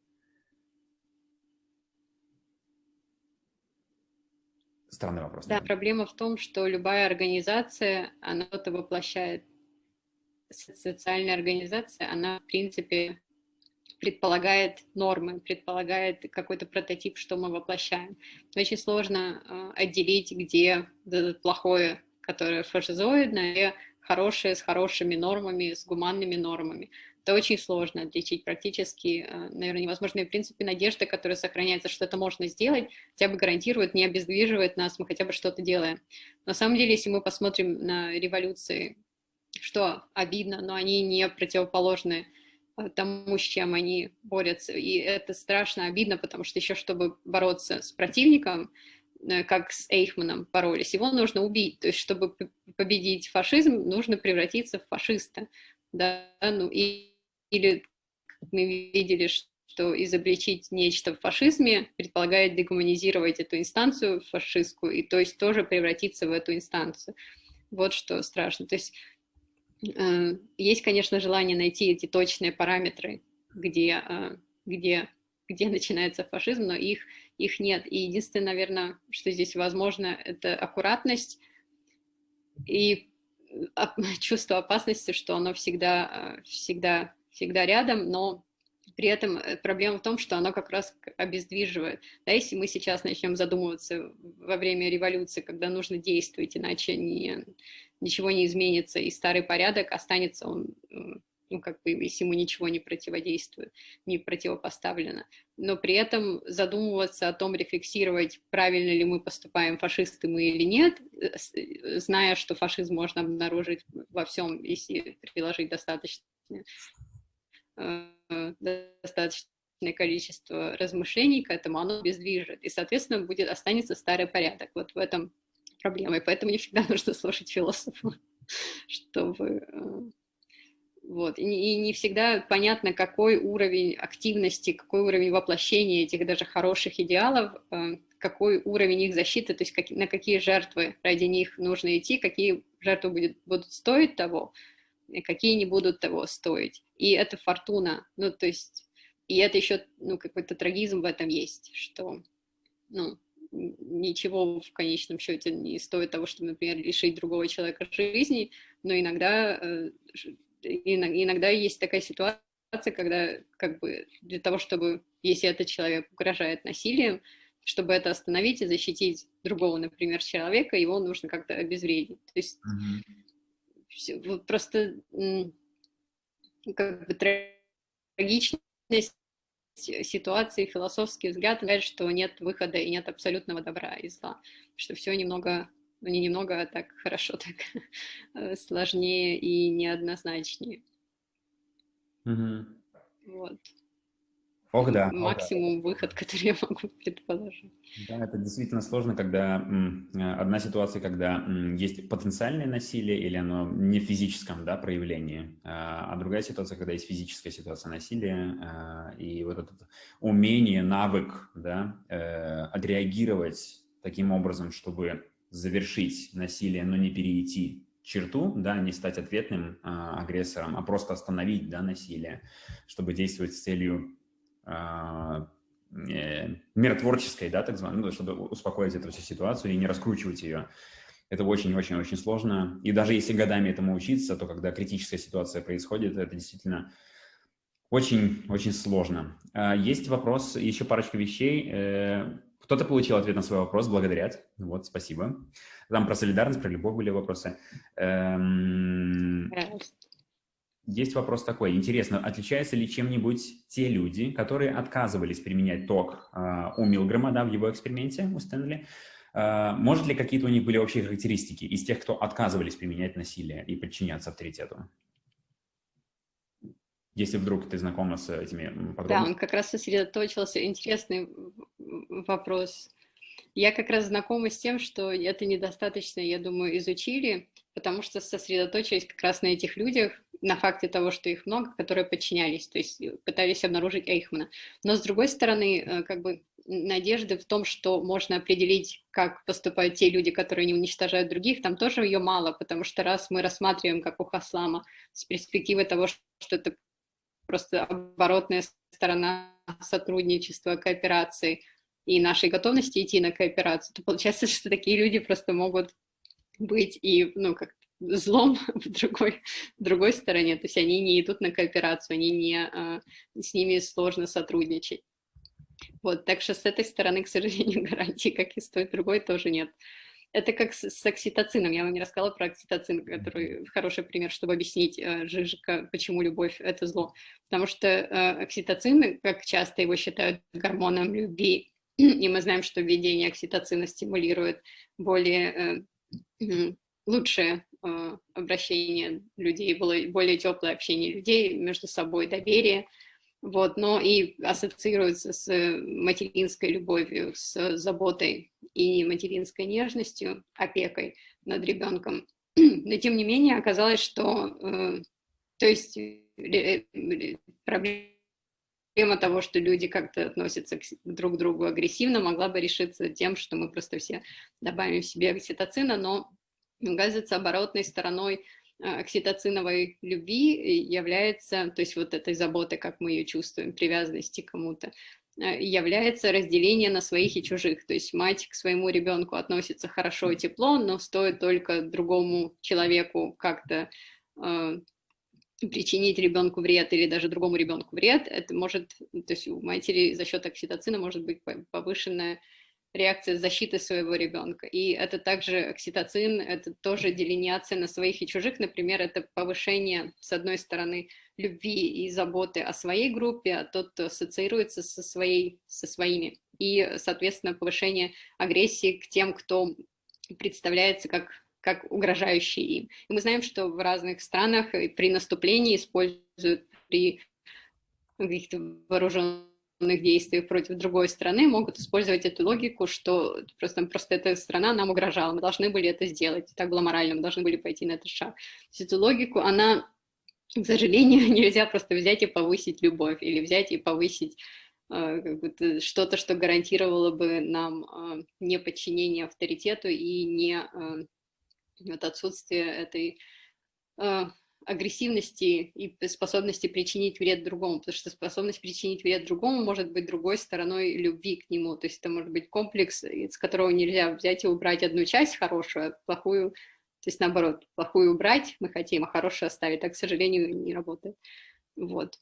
Странный вопрос. Да, проблема в том, что любая организация, она это воплощает. Социальная организация, она, в принципе, предполагает нормы, предполагает какой-то прототип, что мы воплощаем. Очень сложно э, отделить, где плохое, которое фашизоидное, где хорошее с хорошими нормами, с гуманными нормами. Это очень сложно отличить практически, э, наверное, невозможно. И, в принципе, надежда, которая сохраняется, что это можно сделать, хотя бы гарантирует, не обездвиживает нас, мы хотя бы что-то делаем. На самом деле, если мы посмотрим на революции, что обидно, но они не противоположны тому, с чем они борются. И это страшно обидно, потому что еще, чтобы бороться с противником, э, как с Эйхманом боролись, его нужно убить. То есть, чтобы победить фашизм, нужно превратиться в фашиста. Да? Ну, и или мы видели, что изобличить нечто в фашизме предполагает дегуманизировать эту инстанцию фашистскую, и то есть тоже превратиться в эту инстанцию. Вот что страшно. То есть э, есть, конечно, желание найти эти точные параметры, где, э, где где начинается фашизм, но их, их нет. И единственное, наверное, что здесь возможно, это аккуратность и *laughs* чувство опасности, что оно всегда, всегда, всегда рядом, но при этом э, проблема в том, что оно как раз обездвиживает. Да, если мы сейчас начнем задумываться во время революции, когда нужно действовать, иначе не, ничего не изменится, и старый порядок останется, он, ну, как бы, если ему ничего не противодействует, не противопоставлено. Но при этом задумываться о том, рефлексировать, правильно ли мы поступаем, фашисты мы или нет, э, э, зная, что фашизм можно обнаружить во всем, если приложить достаточно достаточное количество размышлений к этому, оно бездвижит, и, соответственно, будет, останется старый порядок. Вот в этом проблема, и поэтому не всегда *laughs* нужно слушать философа, *laughs* чтобы... Э, вот. И, не всегда понятно, какой уровень активности, какой уровень воплощения этих даже хороших идеалов, э, какой уровень их защиты, то есть на какие жертвы ради них нужно идти, какие жертвы будет, будут стоить того, какие не будут того стоить. И это фортуна, ну, то есть, и это еще, ну, какой-то трагизм в этом есть, что, ну, ничего в конечном счете не стоит того, чтобы, например, лишить другого человека жизни, но иногда, э, иногда есть такая ситуация, когда как бы для того, чтобы, если этот человек угрожает насилием, чтобы это остановить и защитить другого, например, человека, его нужно как-то обезвредить. То есть mm -hmm просто как бы трагичность ситуации, философский взгляд говорит, что нет выхода и нет абсолютного добра и зла, что все немного, ну не немного, а так хорошо, *laughs* так э, сложнее и неоднозначнее. Угу. Вот. Ох, да. Максимум ох, да. выход, *laughs* который я могу предположить. Да, это действительно сложно, когда одна ситуация, когда есть потенциальное насилие или оно не в физическом да, проявлении, а, а другая ситуация, когда есть физическая ситуация насилия, а, и вот это умение, навык да, э, отреагировать таким образом, чтобы завершить насилие, но не перейти черту, да, не стать ответным а, агрессором, а просто остановить да, насилие, чтобы действовать с целью э, миротворческой, да, так званой, ну, чтобы успокоить эту всю ситуацию и не раскручивать ее. Это очень-очень-очень сложно. И даже если годами этому учиться, то когда критическая ситуация происходит, это действительно очень-очень сложно. А, есть вопрос, еще парочка вещей. Э, кто-то получил ответ на свой вопрос, благодарят. Вот, спасибо. Там про солидарность, про любовь были вопросы. Эм, есть вопрос такой. Интересно, отличаются ли чем-нибудь те люди, которые отказывались применять ток э, у Милгрэма да, в его эксперименте у Стэнли? Э, может ли какие-то у них были общие характеристики из тех, кто отказывались применять насилие и подчиняться авторитету? Если вдруг ты знакома с этими подробностями. Да, он как раз сосредоточился. Интересный вопрос. Я как раз знакома с тем, что это недостаточно, я думаю, изучили, потому что сосредоточились как раз на этих людях, на факте того, что их много, которые подчинялись, то есть э, пытались обнаружить Эйхмана. Но с другой стороны, э, как бы надежды в том, что можно определить, как поступают те люди, которые не уничтожают других, там тоже ее мало, потому что раз мы рассматриваем, как у Хаслама, с перспективы того, что это просто оборотная сторона сотрудничества, кооперации и нашей готовности идти на кооперацию, то получается, *laughs* что такие люди просто могут быть и, ну, как злом *laughs* в другой, в другой стороне, то есть они не идут на кооперацию, они не, а, с ними сложно сотрудничать. Вот, так что с этой стороны, к сожалению, *laughs* гарантии, как и с той другой, тоже нет. Это как с, с окситоцином. Я вам не рассказала про окситоцин, который хороший пример, чтобы объяснить э, Жижика, почему любовь – это зло. Потому что э, окситоцин, как часто его считают гормоном любви, *clears throat* и мы знаем, что введение окситоцина стимулирует более э, лучшее э, обращение людей, более теплое общение людей между собой, доверие, вот, но и ассоциируется с материнской любовью, с заботой и материнской нежностью, опекой над ребенком. *clears throat* Но тем не менее оказалось, что, э, то есть э, проблема того, что люди как-то относятся к друг к другу агрессивно, могла бы решиться тем, что мы просто все добавим себе окситоцина, но оказывается, оборотной стороной э, окситоциновой любви является, то есть вот этой заботы, как мы ее чувствуем, привязанности к кому-то, э, является разделение на своих и чужих. То есть мать к своему ребенку относится хорошо и тепло, но стоит только другому человеку как-то э, причинить ребенку вред или даже другому ребенку вред, это может, то есть у матери за счет окситоцина может быть повышенная реакция защиты своего ребенка. И это также окситоцин, это тоже делиниация на своих и чужих. Например, это повышение, с одной стороны, любви и заботы о своей группе, а тот, кто ассоциируется со, своей, со своими. И, соответственно, повышение агрессии к тем, кто представляется как, как угрожающий им. И мы знаем, что в разных странах при наступлении используют при каких-то вооруженных действий против другой страны могут использовать эту логику, что просто, просто эта страна нам угрожала, мы должны были это сделать, так было морально, мы должны были пойти на этот шаг. Эту логику, она, к сожалению, *laughs* нельзя просто взять и повысить любовь, или взять и повысить э, что-то, что гарантировало бы нам э, не подчинение авторитету и не э, вот отсутствие этой агрессивности и способности причинить вред другому, потому что способность причинить вред другому может быть другой стороной любви к нему, то есть это может быть комплекс, из которого нельзя взять и убрать одну часть хорошую, а плохую, то есть наоборот, плохую убрать мы хотим, а хорошую оставить, так, к сожалению, не работает. Вот.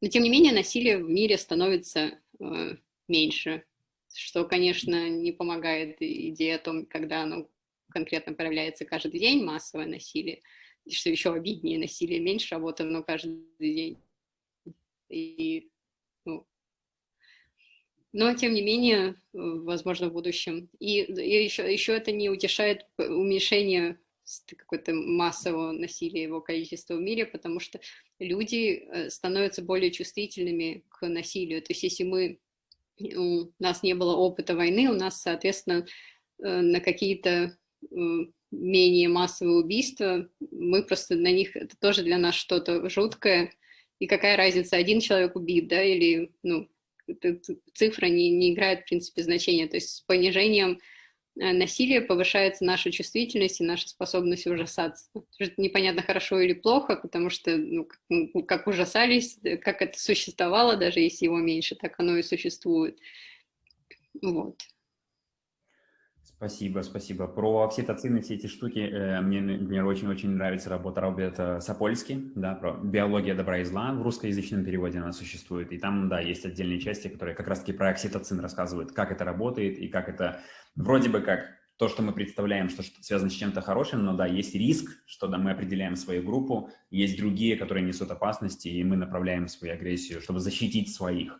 Но тем не менее насилие в мире становится э, меньше, что, конечно, не помогает идее о том, когда оно конкретно проявляется каждый день, массовое насилие, что еще обиднее, насилие меньше, работа, но каждый день. И, ну, но, тем не менее, возможно, в будущем. И, и еще, еще это не утешает уменьшение какое-то массового насилия, его количества в мире, потому что люди э, становятся более чувствительными к насилию. То есть если мы, у нас не было опыта войны, у нас, соответственно, э, на какие-то менее массовые убийства, мы просто на них, это тоже для нас что-то жуткое, и какая разница, один человек убит, да, или, ну, цифра не, не играет, в принципе, значения, то есть с понижением э, насилия повышается наша чувствительность и наша способность ужасаться. Это непонятно, хорошо или плохо, потому что, ну, как, ужасались, как это существовало, даже если его меньше, так оно и существует. Вот. Спасибо, спасибо. Про окситоцины, все эти штуки, э, мне, мне очень-очень нравится работа Роберта Сапольски, да, про биология добра и зла, в русскоязычном переводе она существует, и там, да, есть отдельные части, которые как раз-таки про окситоцин рассказывают, как это работает и как это, вроде бы как то, что мы представляем, что, связано с чем-то хорошим, но да, есть риск, что да, мы определяем свою группу, есть другие, которые несут опасности, и мы направляем свою агрессию, чтобы защитить своих.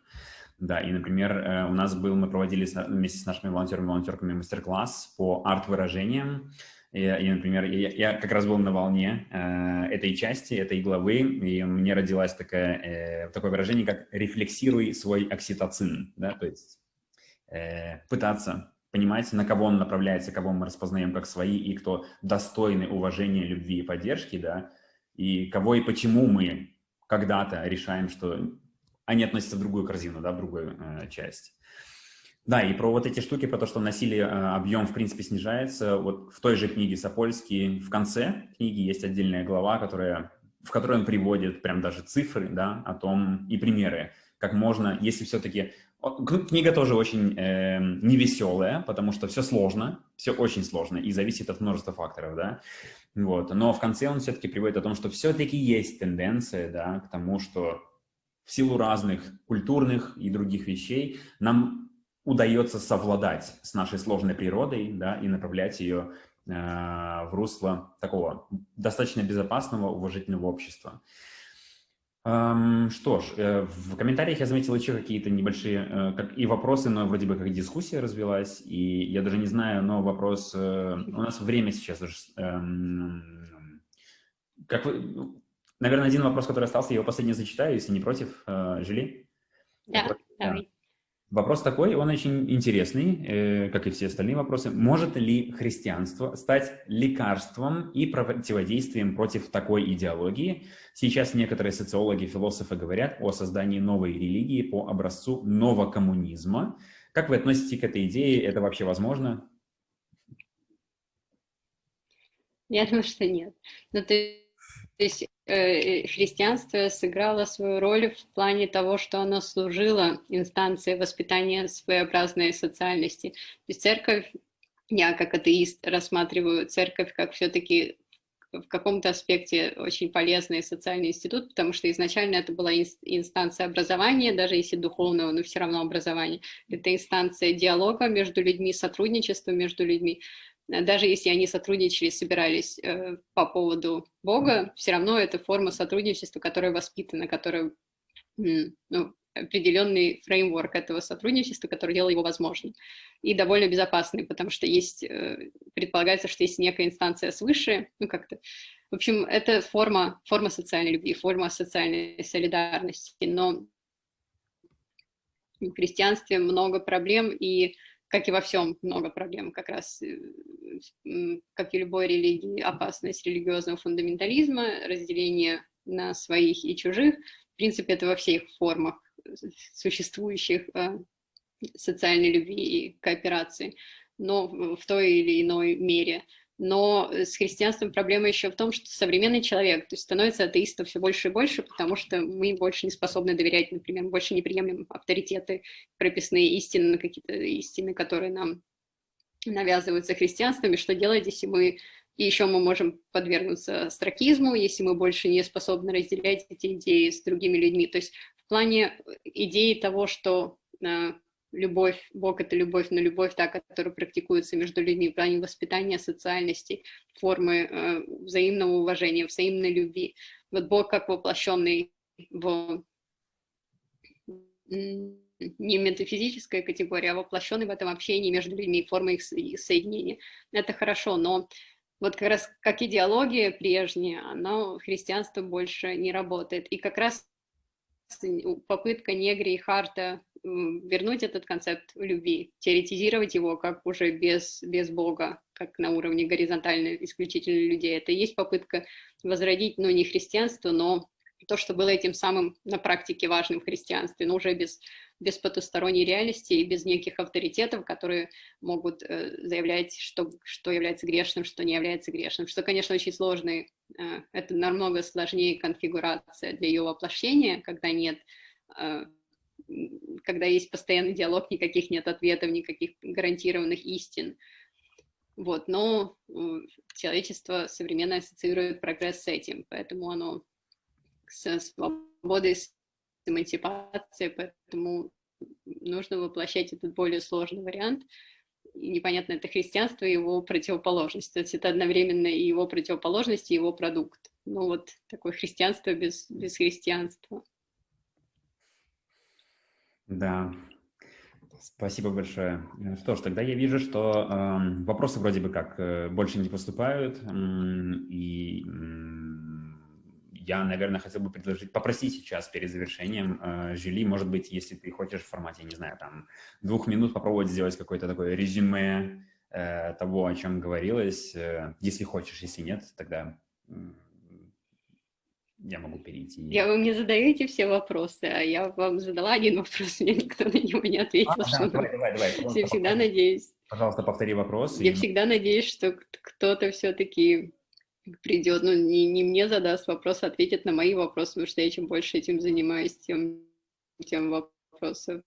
Да, и, например, э, у нас был, мы проводили вместе с нашими волонтерами, волонтерками мастер-класс по арт-выражениям. И, и, например, я, я как раз был на волне э, этой части, этой главы, и мне родилось такое, э, такое выражение, как «рефлексируй свой окситоцин», да, то есть э, пытаться понимать, на кого он направляется, кого мы распознаем как свои, и кто достойны уважения, любви и поддержки, да, и кого и почему мы когда-то решаем, что они относятся в другую корзину, да, в другую э, часть. Да, и про вот эти штуки, про то, что насилие, э, объем, в принципе, снижается. Вот в той же книге Сапольский в конце книги есть отдельная глава, которая, в которой он приводит прям даже цифры, да, о том и примеры, как можно, если все-таки... Книга тоже очень э, невеселая, потому что все сложно, все очень сложно и зависит от множества факторов, да. Вот. Но в конце он все-таки приводит о том, что все-таки есть тенденция, да, к тому, что в силу разных культурных и других вещей нам удается совладать с нашей сложной природой да, и направлять ее э, в русло такого достаточно безопасного, уважительного общества. Эм, что ж, э, в комментариях я заметил еще какие-то небольшие э, как и вопросы, но вроде бы как дискуссия развилась, и я даже не знаю, но вопрос... Э, у нас время сейчас уже... Э, как вы, Наверное, один вопрос, который остался, я его последний зачитаю, если не против, э, Жили. Да, вопрос, давай. Вопрос такой, он очень интересный, э, как и все остальные вопросы. Может ли христианство стать лекарством и противодействием против такой идеологии? Сейчас некоторые социологи, философы говорят о создании новой религии по образцу новокоммунизма. Как вы относитесь к этой идее? Это вообще возможно? Я думаю, что нет. Но ну, ты есть э, христианство сыграло свою роль в плане того, что оно служило инстанцией воспитания своеобразной социальности. То есть церковь, я как атеист рассматриваю церковь как все-таки в каком-то аспекте очень полезный социальный институт, потому что изначально это была инстанция образования, даже если духовного, но все равно образование. Это инстанция диалога между людьми, сотрудничества между людьми. Даже если они сотрудничали, собирались э, по поводу Бога, все равно это форма сотрудничества, которая воспитана, которая ну, определенный фреймворк этого сотрудничества, который делал его возможным. И довольно безопасный, потому что есть, э, предполагается, что есть некая инстанция свыше, ну как-то. В общем, это форма, форма социальной любви, форма социальной солидарности. Но в христианстве много проблем, и, как и во всем, много проблем. Как раз, э, как и любой религии, опасность религиозного фундаментализма, разделение на своих и чужих. В принципе, это во всех формах существующих э, социальной любви и кооперации, но в той или иной мере. Но с христианством проблема еще в том, что современный человек то есть становится атеистом все больше и больше, потому что мы больше не способны доверять, например, больше не приемлем авторитеты, прописные истины, какие-то истины, которые нам навязываются христианством, и что делать, если мы и еще мы можем подвергнуться стракизму, если мы больше не способны разделять эти идеи с другими людьми. То есть плане э, идеи того, что э, любовь, Бог — это любовь, но любовь та, которая практикуется между людьми в плане воспитания социальности, формы э, взаимного уважения, взаимной любви. Вот Бог как воплощенный в не метафизическая категория, а воплощенный в этом общении между людьми, формы их соединения. Это хорошо, но вот как раз как идеология прежняя, оно христианство больше не работает. И как раз попытка Негри и Харта вернуть этот концепт любви, теоретизировать его как уже без, без Бога, как на уровне горизонтально исключительно людей. Это и есть попытка возродить, ну, не христианство, но то, что было этим самым на практике важным в христианстве, но уже без, без потусторонней реальности и без неких авторитетов, которые могут э, заявлять, что, что является грешным, что не является грешным, что, конечно, очень сложный, э, это намного сложнее конфигурация для ее воплощения, когда нет, э, когда есть постоянный диалог, никаких нет ответов, никаких гарантированных истин. Вот, но человечество современно ассоциирует прогресс с этим, поэтому оно с свободой, с эмансипацией, поэтому нужно воплощать этот более сложный вариант. И непонятно, это христианство и его противоположность. То есть это одновременно и его противоположность, и его продукт. Ну вот такое христианство без, без христианства. Да, Спасибо большое. Что ж, тогда я вижу, что э, вопросы вроде бы как э, больше не поступают, э, и я, наверное, хотел бы предложить, попросить сейчас перед завершением э, Жюли, может быть, если ты хочешь в формате, не знаю, там, двух минут попробовать сделать какое-то такое резюме э, того, о чем говорилось. Э, если хочешь, если нет, тогда э, я могу перейти. Я вы мне задаете все вопросы, а я вам задала один вопрос, мне никто на него не ответил. А, что да, давай, давай, давай. Я всегда надеюсь. Пожалуйста, повтори вопрос. Я и... всегда надеюсь, что кто-то все-таки придет, ну, не, не мне задаст вопрос, а ответит на мои вопросы, потому что я чем больше этим занимаюсь, тем, тем вопросов,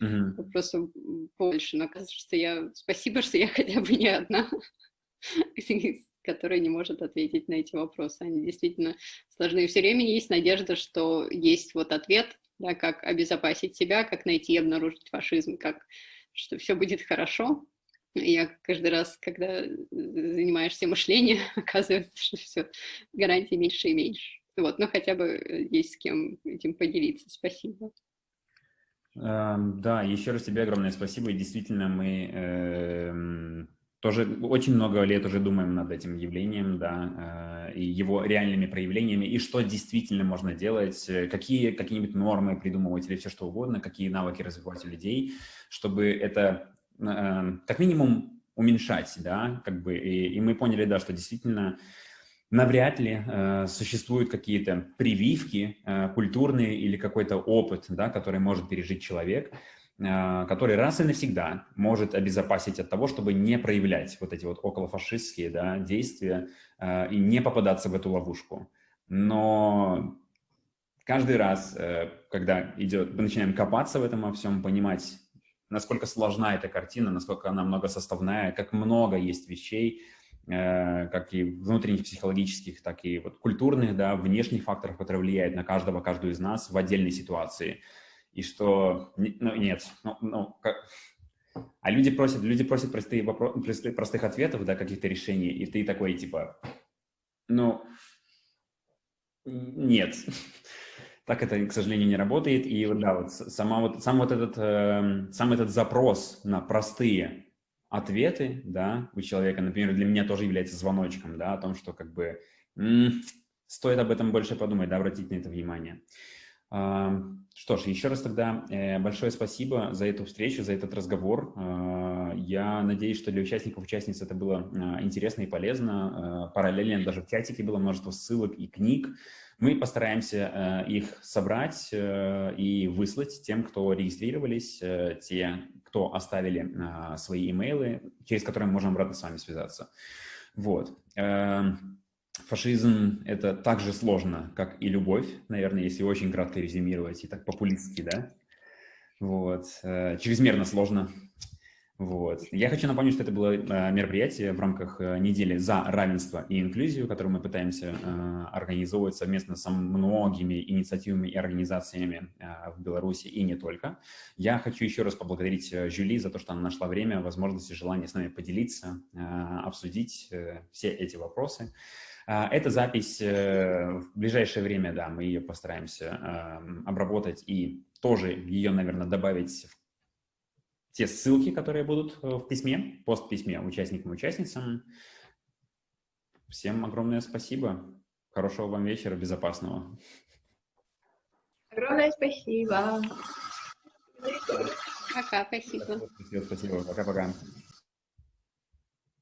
mm-hmm. вопросов больше. Но кажется, я... Спасибо, что я хотя бы не одна, *laughs* которая не может ответить на эти вопросы. Они действительно сложны. И все время есть надежда, что есть вот ответ, да, как обезопасить себя, как найти и обнаружить фашизм, как что все будет хорошо, я каждый раз, когда занимаешься мышлением, *laughs* оказывается, что все, гарантий меньше и меньше. Вот, но хотя бы э, есть с кем этим поделиться. Спасибо. Да, еще раз тебе огромное спасибо. И действительно, мы э, тоже очень много лет уже думаем над этим явлением, да, э, и его реальными проявлениями, и что действительно можно делать, э, какие какие-нибудь нормы придумывать или все что угодно, какие навыки развивать у людей, чтобы это Эм, как минимум уменьшать, да, как бы, и, и мы поняли, да, что действительно навряд ли э, существуют какие-то прививки э, культурные или какой-то опыт, да, который может пережить человек, э, который раз и навсегда может обезопасить от того, чтобы не проявлять вот эти вот околофашистские да, действия э, и не попадаться в эту ловушку. но каждый раз, э, когда идет, мы начинаем копаться в этом во всем, понимать, насколько сложна эта картина, насколько она многосоставная, как много есть вещей, э, как и внутренних психологических, так и вот культурных, да, внешних факторов, которые влияют на каждого, каждую из нас в отдельной ситуации. И что, ну, нет, ну, ну как, а люди просят, люди просят простые вопросы, простых ответов, да, каких-то решений, и ты такой, типа, ну, нет. *laughs* Так это, к сожалению, не работает. И да, вот сама вот, сам вот этот, э, сам этот запрос на простые ответы, да, у человека, например, для меня тоже является звоночком, да, о том, что как бы стоит об этом больше подумать, да, обратить на это внимание. Что ж, еще раз тогда э, большое спасибо за эту встречу, за этот разговор. А, я надеюсь, что для участников, участниц это было а, интересно и полезно. А, параллельно даже в чатике было множество ссылок и книг. Мы постараемся их собрать и выслать тем, кто регистрировались, те, кто оставили свои имейлы, через которые мы можем обратно с вами связаться. Вот. Фашизм — это так же сложно, как и любовь, наверное, если очень кратко резюмировать, и так популистски, да? Вот. Э, чрезмерно сложно. Вот. Я хочу напомнить, что это было э, мероприятие в рамках э, недели за равенство и инклюзию, которое мы пытаемся организовывать совместно со многими инициативами и организациями в Беларуси и не только. Я хочу еще раз поблагодарить Жюли за то, что она нашла время, возможность и желание с нами поделиться, обсудить все эти вопросы. А, эта запись э, в ближайшее время, да, мы ее постараемся эм, обработать и тоже ее, наверное, добавить в те ссылки, которые будут э, в письме, пост-письме участникам и участницам. Всем огромное спасибо. Хорошего вам вечера, безопасного. Огромное спасибо. Пока, спасибо. Спасибо, спасибо. Пока-пока.